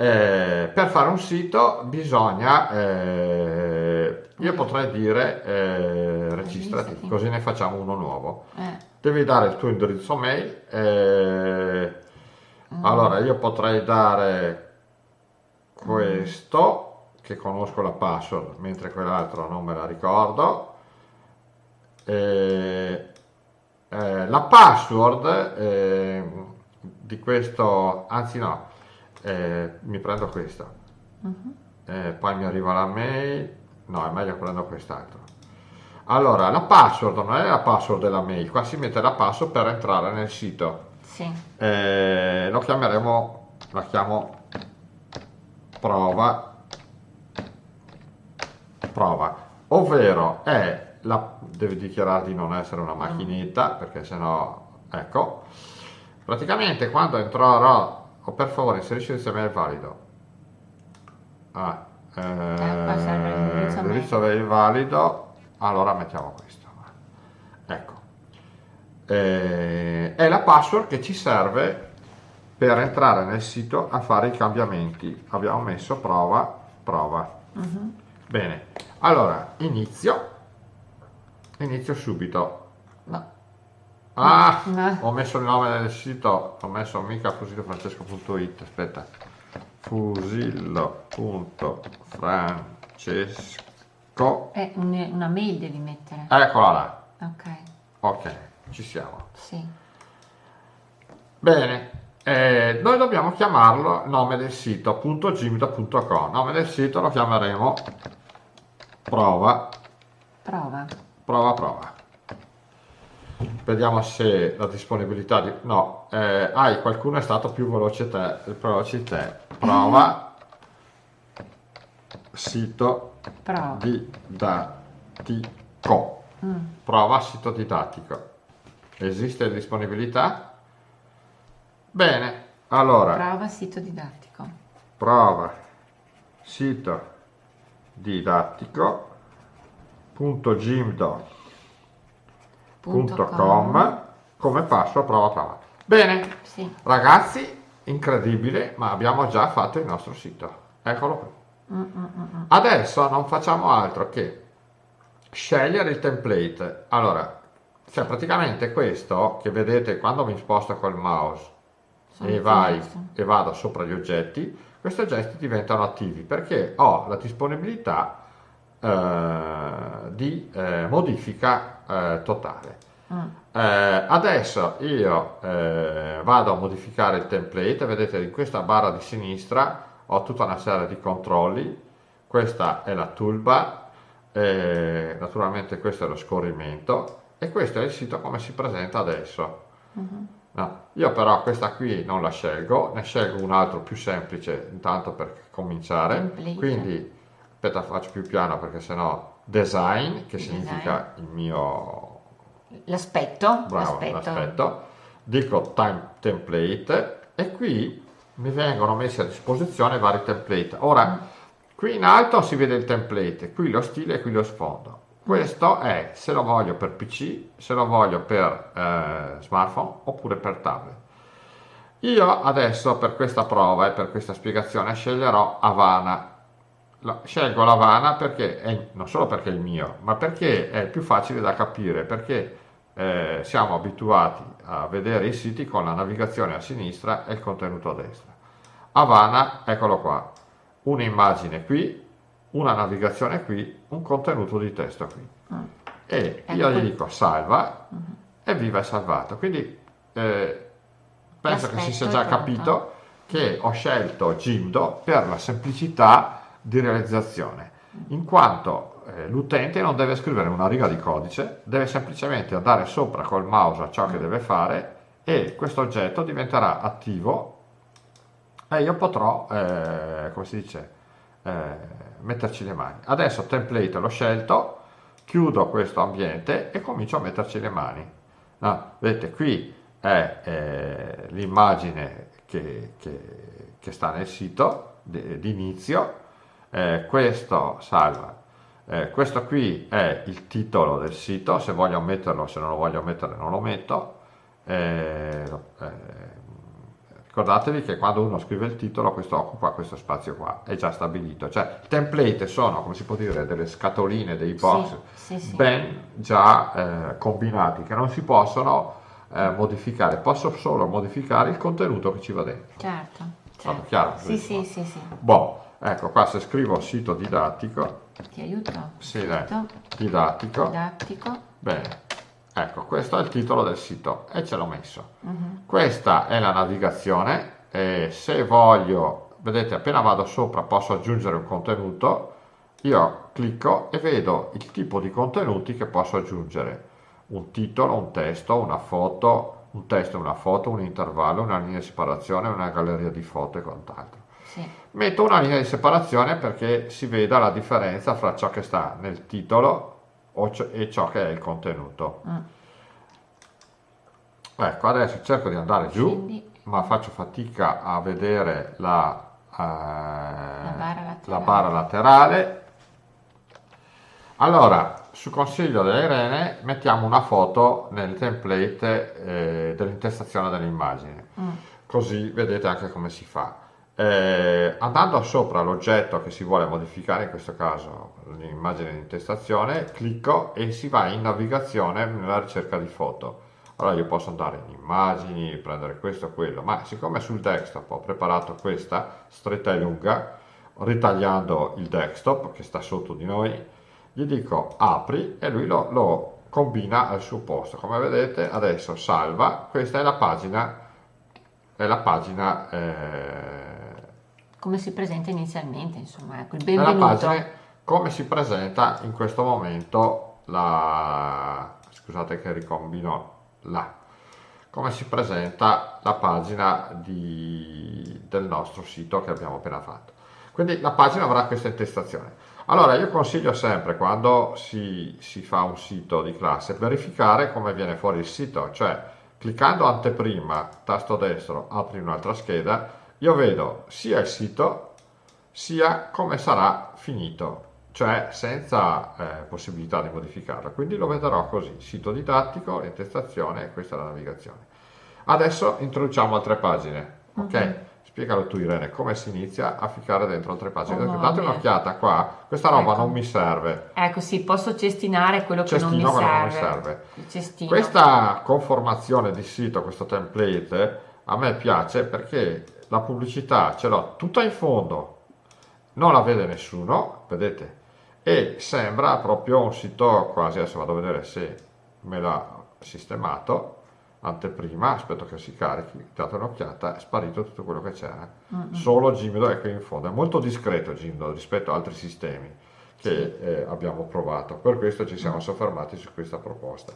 Eh, per fare un sito bisogna, eh, io potrei dire eh, registrati, così ne facciamo uno nuovo. Eh. Devi dare il tuo indirizzo mail, eh, Mm. Allora io potrei dare questo, che conosco la password, mentre quell'altro non me la ricordo. Eh, la password di questo, anzi no, eh, mi prendo questo. Uh-huh. poi mi arriva la mail, no è meglio prendo quest'altro. Allora, la password non è la password della mail, qua si mette la password per entrare nel sito. Sì. Eh, lo chiameremo, la chiamo prova, prova, ovvero è la, devi dichiarare di non essere una macchinetta perché sennò, ecco, praticamente quando entrerò, o per favore inserisci il email valido, ah, eh, eh, l'indirizzo mail valido, allora mettiamo questo, ecco eh, è la password che ci serve per entrare nel sito a fare i cambiamenti. Abbiamo messo prova, prova. Uh-huh. Bene, allora inizio, inizio subito. Ah, no. ho messo il nome del sito, ho messo mica fusilofrancesco.it, aspetta, fusillo.francesco. È una mail devi mettere. Eccola là. Ok. Ok. Ci siamo. Sì. Bene, eh, noi dobbiamo chiamarlo nome del sito .gimdo.com nome del sito lo chiameremo prova Prova. Prova, prova. Vediamo se la disponibilità di... No, eh, hai, qualcuno è stato più veloce te, veloce te. Prova. Sito Prova. didattico. Mm. Prova sito didattico. Esiste disponibilità? Bene, allora, Prova sito didattico. prova sito didattico.gimdo.com Punto com. come passo prova prova. Bene, Sì. ragazzi, incredibile, ma abbiamo già fatto il nostro sito. Eccolo qui. Mm, mm, mm, mm. Adesso non facciamo altro che scegliere il template. Allora, cioè praticamente questo che vedete quando mi sposto col mouse Sono e, vai, e vado sopra gli oggetti, questi oggetti diventano attivi perché ho la disponibilità eh, di eh, modifica eh, totale. Mm. Eh, adesso io eh, vado a modificare il template, vedete in questa barra di sinistra ho tutta una serie di controlli, questa è la toolbar, naturalmente questo è lo scorrimento e questo è il sito come si presenta adesso. Mhm. No, io però questa qui non la scelgo, ne scelgo un altro più semplice intanto per cominciare, Template. quindi aspetta faccio più piano perché sennò design che Design. significa il mio L'aspetto. Bravo, l'aspetto. Dico time template e qui mi vengono messi a disposizione vari template. Ora, qui in alto si vede il template, qui lo stile e qui lo sfondo. Questo è se lo voglio per PC, se lo voglio per eh, smartphone oppure per tablet. Io adesso per questa prova e per questa spiegazione sceglierò Havana. La- Scelgo l'Havana perché è, non solo perché è il mio, ma perché è più facile da capire, perché eh, siamo abituati a vedere i siti con la navigazione a sinistra e il contenuto a destra. Havana, eccolo qua, un'immagine qui, una navigazione qui, un contenuto di testo qui. Mm. E Ecco io gli dico salva Mhm. e viva è salvato. Quindi eh, penso che si sia già pronto. capito che ho scelto Jimdo per la semplicità di realizzazione, in quanto eh, l'utente non deve scrivere una riga di codice, deve semplicemente andare sopra col mouse a ciò che deve fare e questo oggetto diventerà attivo e io potrò, eh, come si dice, eh, metterci le mani. Adesso template l'ho scelto, chiudo questo ambiente e comincio a metterci le mani. No, vedete, qui è eh, l'immagine che, che- che sta nel sito di di inizio, eh, questo salva. Eh, questo qui è il titolo del sito, se voglio metterlo, se non lo voglio mettere non lo metto. Eh, eh, ricordatevi che quando uno scrive il titolo questo occupa questo spazio qua, è già stabilito. Cioè, i template sono, come si può dire, delle scatoline, dei box Sì, sì, sì. ben già eh, combinati che non si possono eh, modificare, posso solo modificare il contenuto che ci va dentro. Certo. Certo. chiaro? Sì, sì, sì, sì. Boh, ecco qua se scrivo sito didattico, Ti aiuto? Sì, dai. Didattico, Didattico. bene, ecco questo è il titolo del sito e ce l'ho messo. Mhm. Questa è la navigazione e se voglio, vedete appena vado sopra posso aggiungere un contenuto, io clicco e vedo il tipo di contenuti che posso aggiungere. Un titolo, un testo, una foto, un testo, una foto, un intervallo, una linea di separazione, una galleria di foto e quant'altro. Sì. Metto una linea di separazione perché si veda la differenza fra ciò che sta nel titolo e ciò che è il contenuto. Mm. Ecco, adesso cerco di andare giù, Quindi ma faccio fatica a vedere la, eh, barra laterale. la barra laterale. Allora, su consiglio della Irene, mettiamo una foto nel template eh, dell'intestazione dell'immagine mm, così vedete anche come si fa. Eh, andando sopra l'oggetto che si vuole modificare, in questo caso l'immagine di intestazione, clicco e si va in navigazione nella ricerca di foto. Allora io posso andare in immagini, prendere questo quello, ma siccome sul desktop ho preparato questa stretta e lunga, ritagliando il desktop che sta sotto di noi, gli dico apri e lui lo, lo combina al suo posto. Come vedete adesso salva, questa è la pagina è la pagina, eh, come si presenta inizialmente, insomma, ecco, il benvenuto. pagina come si presenta in questo momento la scusate che ricombino la come si presenta la pagina di, del nostro sito che abbiamo appena fatto quindi la pagina avrà questa intestazione allora io consiglio sempre quando si, si fa un sito di classe verificare come viene fuori il sito cioè cliccando anteprima tasto destro apri un'altra scheda io vedo sia il sito sia come sarà finito cioè senza eh, possibilità di modificarla. Quindi lo vedrò così, sito didattico, intestazione e questa è la navigazione. Adesso introduciamo altre pagine, ok? Mm-hmm. Spiegalo tu Irene, come si inizia a ficcare dentro altre pagine. Oh, Date un'occhiata qua, questa roba ecco. non mi serve. Ecco sì, posso cestinare quello Cestino che non mi serve. Non mi serve. Questa conformazione di sito, questo template, a me piace perché la pubblicità ce l'ho tutta in fondo, non la vede nessuno, vedete? e sembra proprio un sito quasi, adesso vado a vedere se me l'ha sistemato, anteprima, aspetto che si carichi, date un'occhiata, è sparito tutto quello che c'era, mm-hmm. solo Gimdo è qui in fondo, è molto discreto Gimdo rispetto ad altri sistemi che sì. eh, abbiamo provato, per questo ci siamo mm. soffermati su questa proposta.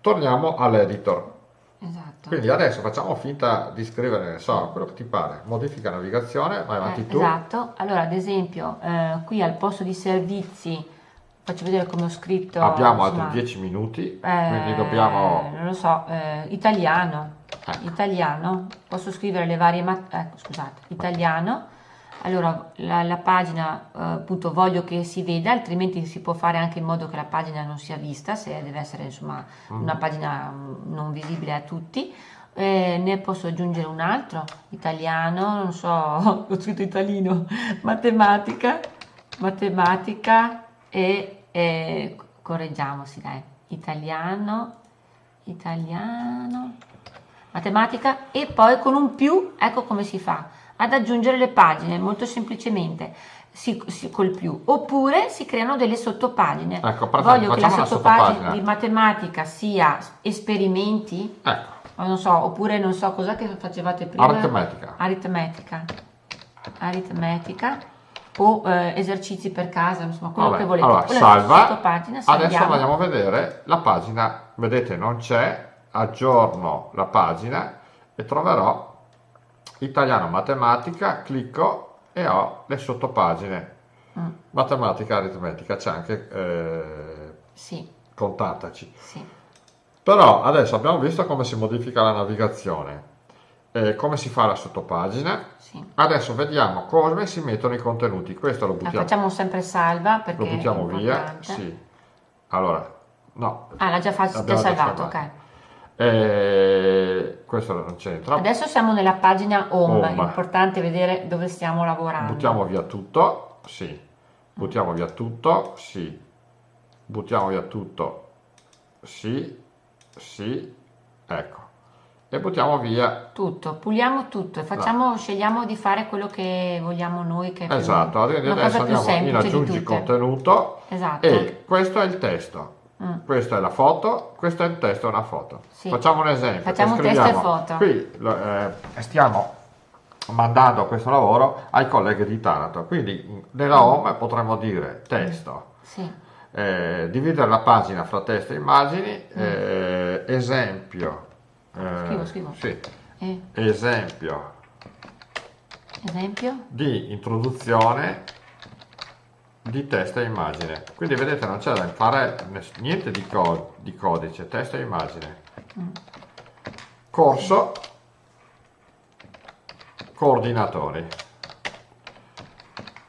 Torniamo all'editor, Esatto. Quindi adesso facciamo finta di scrivere, ne so, quello che ti pare, modifica navigazione, vai avanti eh, tu. Esatto, allora ad esempio eh, qui al posto di servizi, faccio vedere come ho scritto. Abbiamo insomma, altri 10 minuti, eh, quindi dobbiamo... Non lo so, eh, italiano, ecco. italiano, posso scrivere le varie, ecco scusate, italiano, allora la, la pagina eh, appunto voglio che si veda altrimenti si può fare anche in modo che la pagina non sia vista se deve essere insomma mm. una pagina mm, non visibile a tutti eh, ne posso aggiungere un altro italiano non so ho scritto italino matematica matematica e, e correggiamoci dai italiano italiano matematica e poi con un più ecco come si fa ad aggiungere le pagine molto semplicemente si, si, col più. Oppure si creano delle sottopagine. Ecco, voglio che la sottopagina. di matematica sia esperimenti? Ecco. non so, oppure non so cosa che facevate prima. Aritmetica. Aritmetica. Aritmetica. O eh, esercizi per casa insomma quello Vabbè, che volete. allora, salva. adesso andiamo a vedere la pagina. Vedete non c'è. Aggiorno la pagina e troverò italiano matematica, clicco e ho le sottopagine. Mm. Matematica, aritmetica, c'è anche eh, sì. contattaci. Sì. Però adesso abbiamo visto come si modifica la navigazione, eh, come si fa la sottopagina. Sì. Adesso vediamo come si mettono i contenuti. Questo lo buttiamo. La facciamo sempre salva perché lo buttiamo via. Sì. Allora, no. Ah, l'ha già, già salvato, salvato, ok. Eh, questo non c'entra. Adesso siamo nella pagina home, home, è importante vedere dove stiamo lavorando. Buttiamo via tutto, sì. Buttiamo via tutto, sì. Buttiamo via tutto, sì, sì, ecco. E buttiamo via tutto, puliamo tutto e facciamo, no. scegliamo di fare quello che vogliamo noi. Che esatto, più, adesso andiamo in aggiungi contenuto esatto. e questo è il testo. Mm. Questa è la foto, questo è il testo, una foto. Sì. Facciamo un esempio. Facciamo testo e foto. Qui eh, stiamo mandando questo lavoro ai colleghi di Taranto, quindi nella mm. home potremmo dire testo, sì. eh, dividere la pagina fra testo e immagini, mm. eh, esempio, eh, scrivo, scrivo. Sì. esempio, esempio di introduzione di testo e immagine. Quindi vedete non c'è da fare niente di, co di, codice, testo e immagine. Corso, coordinatori.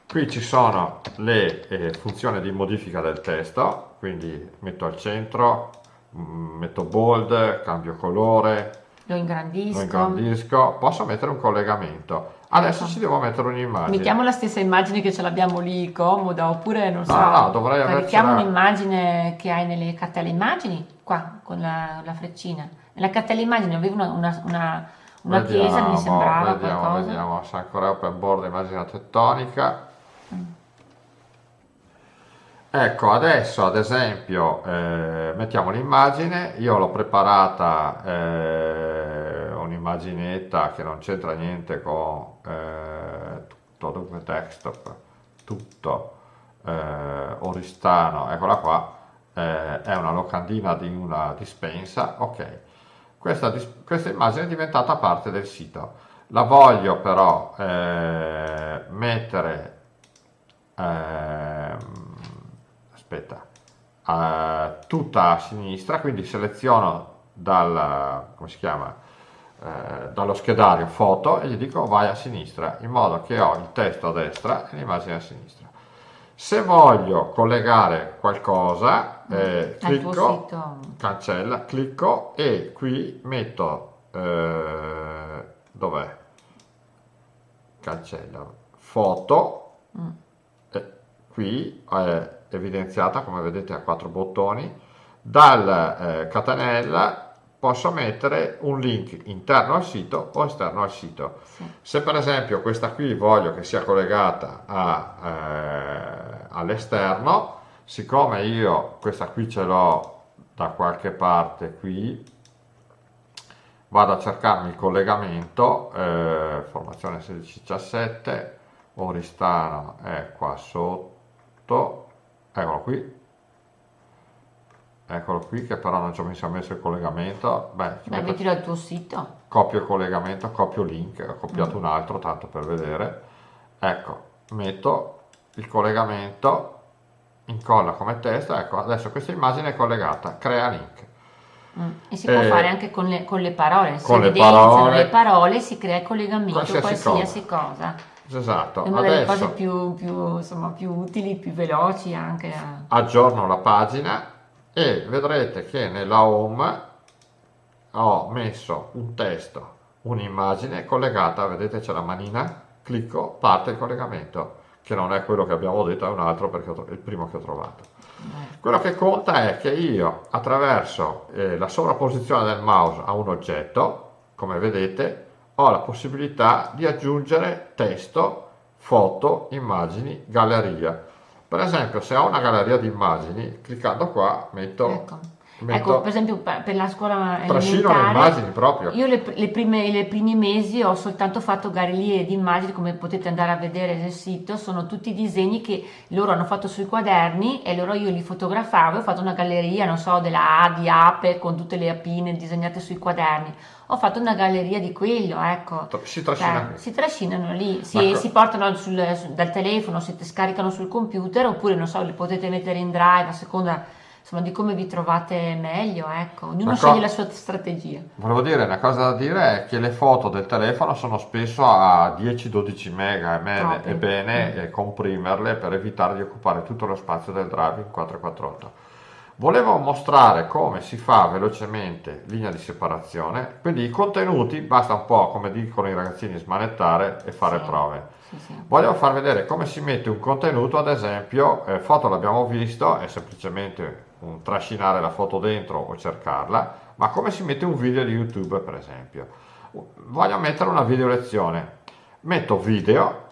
Qui ci sono le eh, funzioni di modifica del testo, quindi metto al centro, mm, metto bold, cambio colore, lo ingrandisco. lo ingrandisco, posso mettere un collegamento Adesso ecco. ci devo mettere un'immagine. Mettiamo la stessa immagine che ce l'abbiamo lì comoda, oppure non so. No, no, dovrei Carichiamo un'immagine che hai nelle cartelle immagini, qua con la, la freccina. Nella cartella immagini avevo una, una, una, una vediamo, chiesa, mi sembrava vediamo, qualcosa. Vediamo, se ancora open board immagine tettonica. Mm. Ecco, adesso ad esempio eh, mettiamo l'immagine, io l'ho preparata eh, un'immaginetta che non c'entra niente con eh, tutto dunque desktop, tutto eh, Oristano, eccola qua, eh, è una locandina di una dispensa, ok. Questa, questa, immagine è diventata parte del sito. La voglio però eh, mettere, eh, aspetta, eh, tutta a sinistra, quindi seleziono dal, come si chiama, eh, dallo schedario foto e gli dico vai a sinistra, in modo che ho il testo a destra e l'immagine a sinistra. Se voglio collegare qualcosa, mm. eh, clicco, cancella, clicco e qui metto, eh, dov'è? Cancella, foto, mm. e qui è evidenziata come vedete a quattro bottoni, dal eh, catenella posso mettere un link interno al sito o esterno al sito. Sì. Se per esempio questa qui voglio che sia collegata eh, all'esterno, siccome io questa qui ce l'ho da qualche parte qui, vado a cercarmi il collegamento, eh, formazione 1617, Oristano è qua sotto, eccolo qui, eccolo qui che però non ci ho messo, messo il collegamento beh, beh mettilo al tuo sito copio il collegamento, copio link ho copiato mm. un altro tanto per vedere ecco, metto il collegamento incolla come testo ecco, adesso questa immagine è collegata, crea link mm. e si può eh, fare anche con le, con le parole con le parole, le parole si crea il collegamento qualsiasi, qualsiasi cosa. cosa. Esatto. È una delle cose più, più, insomma, più utili, più veloci anche. Aggiorno la pagina e vedrete che nella home ho messo un testo, un'immagine collegata, vedete c'è la manina, clicco, parte il collegamento, che non è quello che abbiamo detto, è un altro perché è il primo che ho trovato. Quello che conta è che io attraverso eh, la sovrapposizione del mouse a un oggetto, come vedete, ho la possibilità di aggiungere testo, foto, immagini, galleria per esempio, se ho una galleria di immagini, cliccando qua metto... Ecco. Ecco, per esempio per la scuola trascino le immagini proprio. Io le, le prime, i primi mesi ho soltanto fatto gallerie di immagini, come potete andare a vedere nel sito, sono tutti disegni che loro hanno fatto sui quaderni e loro io li fotografavo, ho fatto una galleria, non so, della A di ape con tutte le apine disegnate sui quaderni ho fatto una galleria di quello, ecco. Si, trascina cioè, si trascinano lì, si, si portano sul, dal telefono, si scaricano sul computer oppure, non so, li potete mettere in drive a seconda insomma, di come vi trovate meglio, ecco. Ognuno ecco. sceglie la sua strategia. Volevo dire, una cosa da dire è che le foto del telefono sono spesso a 10-12 mega, e è bene mm. comprimerle per evitare di occupare tutto lo spazio del drive in 448. Volevo mostrare come si fa velocemente linea di separazione, quindi i contenuti basta un po', come dicono i ragazzini, smanettare e fare sì, prove. Sì, sì. Voglio far vedere come si mette un contenuto, ad esempio, eh, foto l'abbiamo visto, è semplicemente un trascinare la foto dentro o cercarla, ma come si mette un video di YouTube, per esempio. Voglio mettere una video lezione, metto video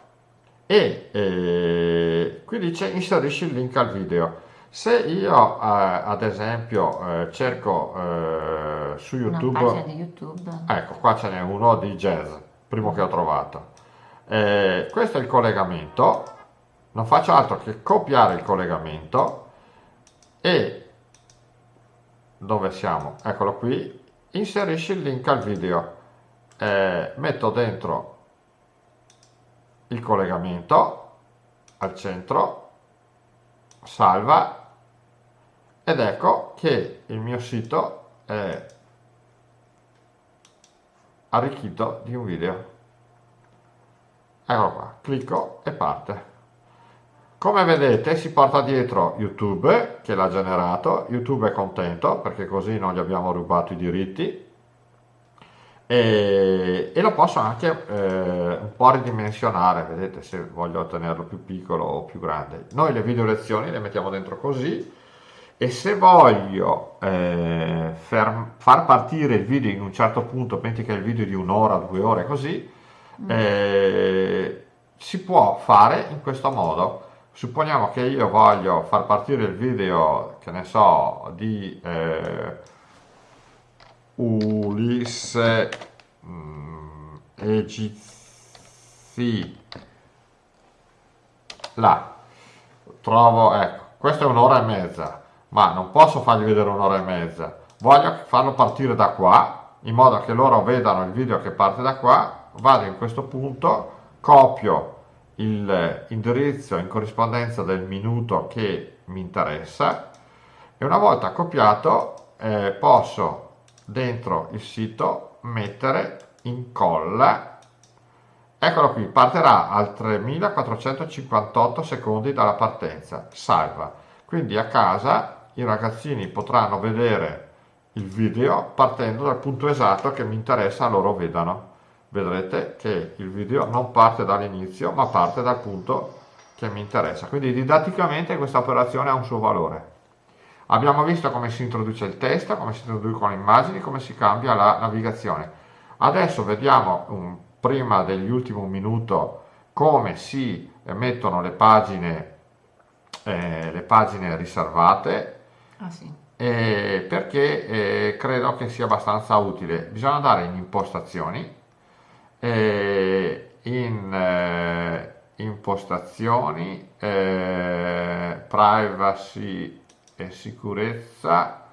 e eh, qui dice inserisci il link al video se io eh, ad esempio eh, cerco eh, su YouTube, YouTube, ecco qua ce n'è uno di jazz, primo che ho trovato. Eh, questo è il collegamento, non faccio altro che copiare il collegamento e dove siamo? Eccolo qui, inserisci il link al video, eh, metto dentro il collegamento al centro, salva ed ecco che il mio sito è arricchito di un video. Eccolo qua clicco e parte come vedete si porta dietro youtube che l'ha generato. Youtube è contento perché così non gli abbiamo rubato i diritti. E, e lo posso anche eh, un po' ridimensionare. Vedete se voglio tenerlo più piccolo o più grande. Noi le video lezioni le mettiamo dentro così. E se voglio eh, far partire il video in un certo punto, pensi che è il video di un'ora, due ore così, mm. eh, si può fare in questo modo. Supponiamo che io voglio far partire il video, che ne so, di eh, Ulisse mm, Egizi là. Trovo ecco questa è un'ora e mezza ma non posso fargli vedere un'ora e mezza, voglio farlo partire da qua, in modo che loro vedano il video che parte da qua, vado in questo punto, copio il indirizzo in corrispondenza del minuto che mi interessa. E una volta copiato eh, posso dentro il sito mettere incolla. Eccolo qui partirà al 3458 secondi dalla partenza salva. Quindi a casa i ragazzini potranno vedere il video partendo dal punto esatto che mi interessa loro vedano vedrete che il video non parte dall'inizio ma parte dal punto che mi interessa. Quindi didatticamente questa operazione ha un suo valore. Abbiamo visto come si introduce il testo come si introducono le immagini come si cambia la navigazione. Adesso vediamo um, prima degli ultimi minuto come si mettono le pagine, eh, le pagine riservate. Ah, sì. eh, perché eh, credo che sia abbastanza utile. Bisogna andare in impostazioni, in eh, impostazioni, eh, privacy e sicurezza,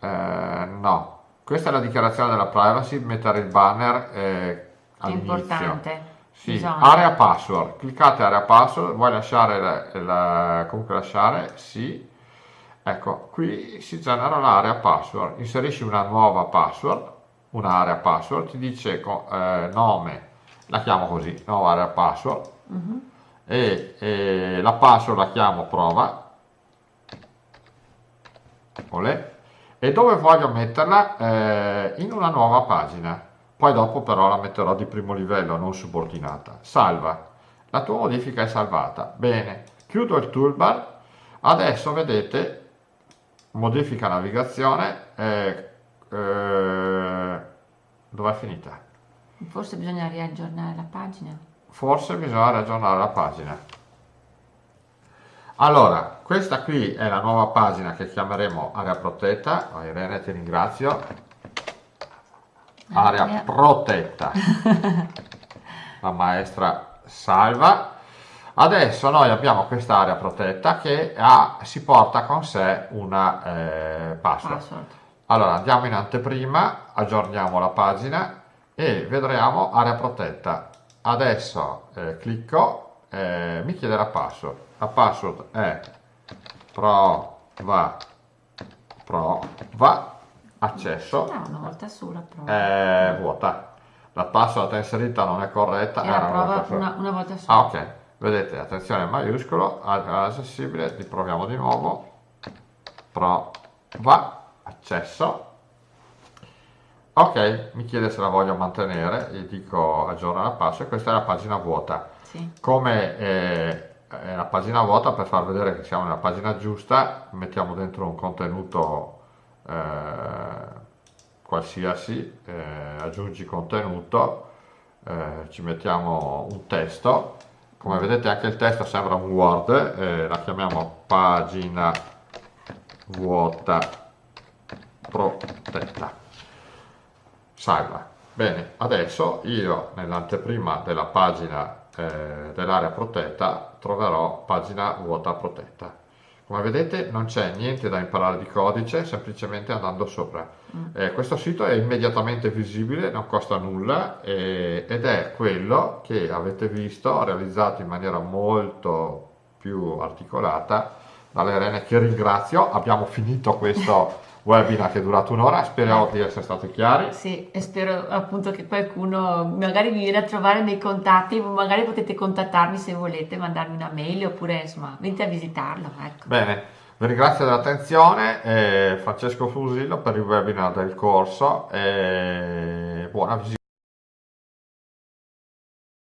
eh, no, questa è la dichiarazione della privacy, mettere il banner eh. Importante. Sì, area password, cliccate area password, vuoi lasciare, la, la, comunque lasciare? Sì. Ecco, qui si genera l'area password, inserisci una nuova password, un'area password, ti dice eh, nome, la chiamo così, nuova area password, uh mhm. -huh. e, e la password la chiamo prova, Olè e dove voglio metterla? Eh, in una nuova pagina. Poi dopo però la metterò di primo livello, non subordinata. Salva. La tua modifica è salvata. Bene, chiudo il toolbar. Adesso vedete, modifica navigazione. Eh, eh, dove è finita? Forse bisogna riaggiornare la pagina. Forse bisogna riaggiornare la pagina. Allora, questa qui è la nuova pagina che chiameremo area protetta. Oh, Irene, ti ringrazio. Area protetta. La maestra salva. Adesso noi abbiamo questa area protetta che ha, si porta con sé una eh, password. password. Allora andiamo in anteprima, aggiorniamo la pagina e vedremo area protetta. Adesso eh, clicco, eh, mi chiede la password. La password è prova prova accesso. No, una volta sola prova. è vuota. La password inserita non è corretta. Era, era prova una, una, volta sola. Ah ok. Vedete attenzione maiuscolo accessibile riproviamo di nuovo. Prova accesso. Ok mi chiede se la voglio mantenere gli dico aggiorna la password. Questa è la pagina vuota. Sì. come eh, è la pagina vuota per far vedere che siamo nella pagina giusta mettiamo dentro un contenuto eh, qualsiasi eh, aggiungi contenuto eh, ci mettiamo un testo. Come vedete anche il testo sembra un word eh, la chiamiamo pagina vuota protetta salva bene adesso io nell'anteprima della pagina eh, dell'area protetta troverò pagina vuota protetta. Come vedete non c'è niente da imparare di codice, semplicemente andando sopra. Mm. Eh, questo sito è immediatamente visibile, non costa nulla eh, ed è quello che avete visto realizzato in maniera molto più articolata dalle Rene che ringrazio. Abbiamo finito questo webinar che è durato un'ora, speriamo di essere stati chiari. Sì, e spero appunto che qualcuno magari vi viene a trovare nei contatti, magari potete contattarmi se volete, mandarmi una mail oppure insomma venite a visitarlo. Ecco. Bene, vi ringrazio dell'attenzione, eh, Francesco Fusillo per il webinar del corso e buona visita.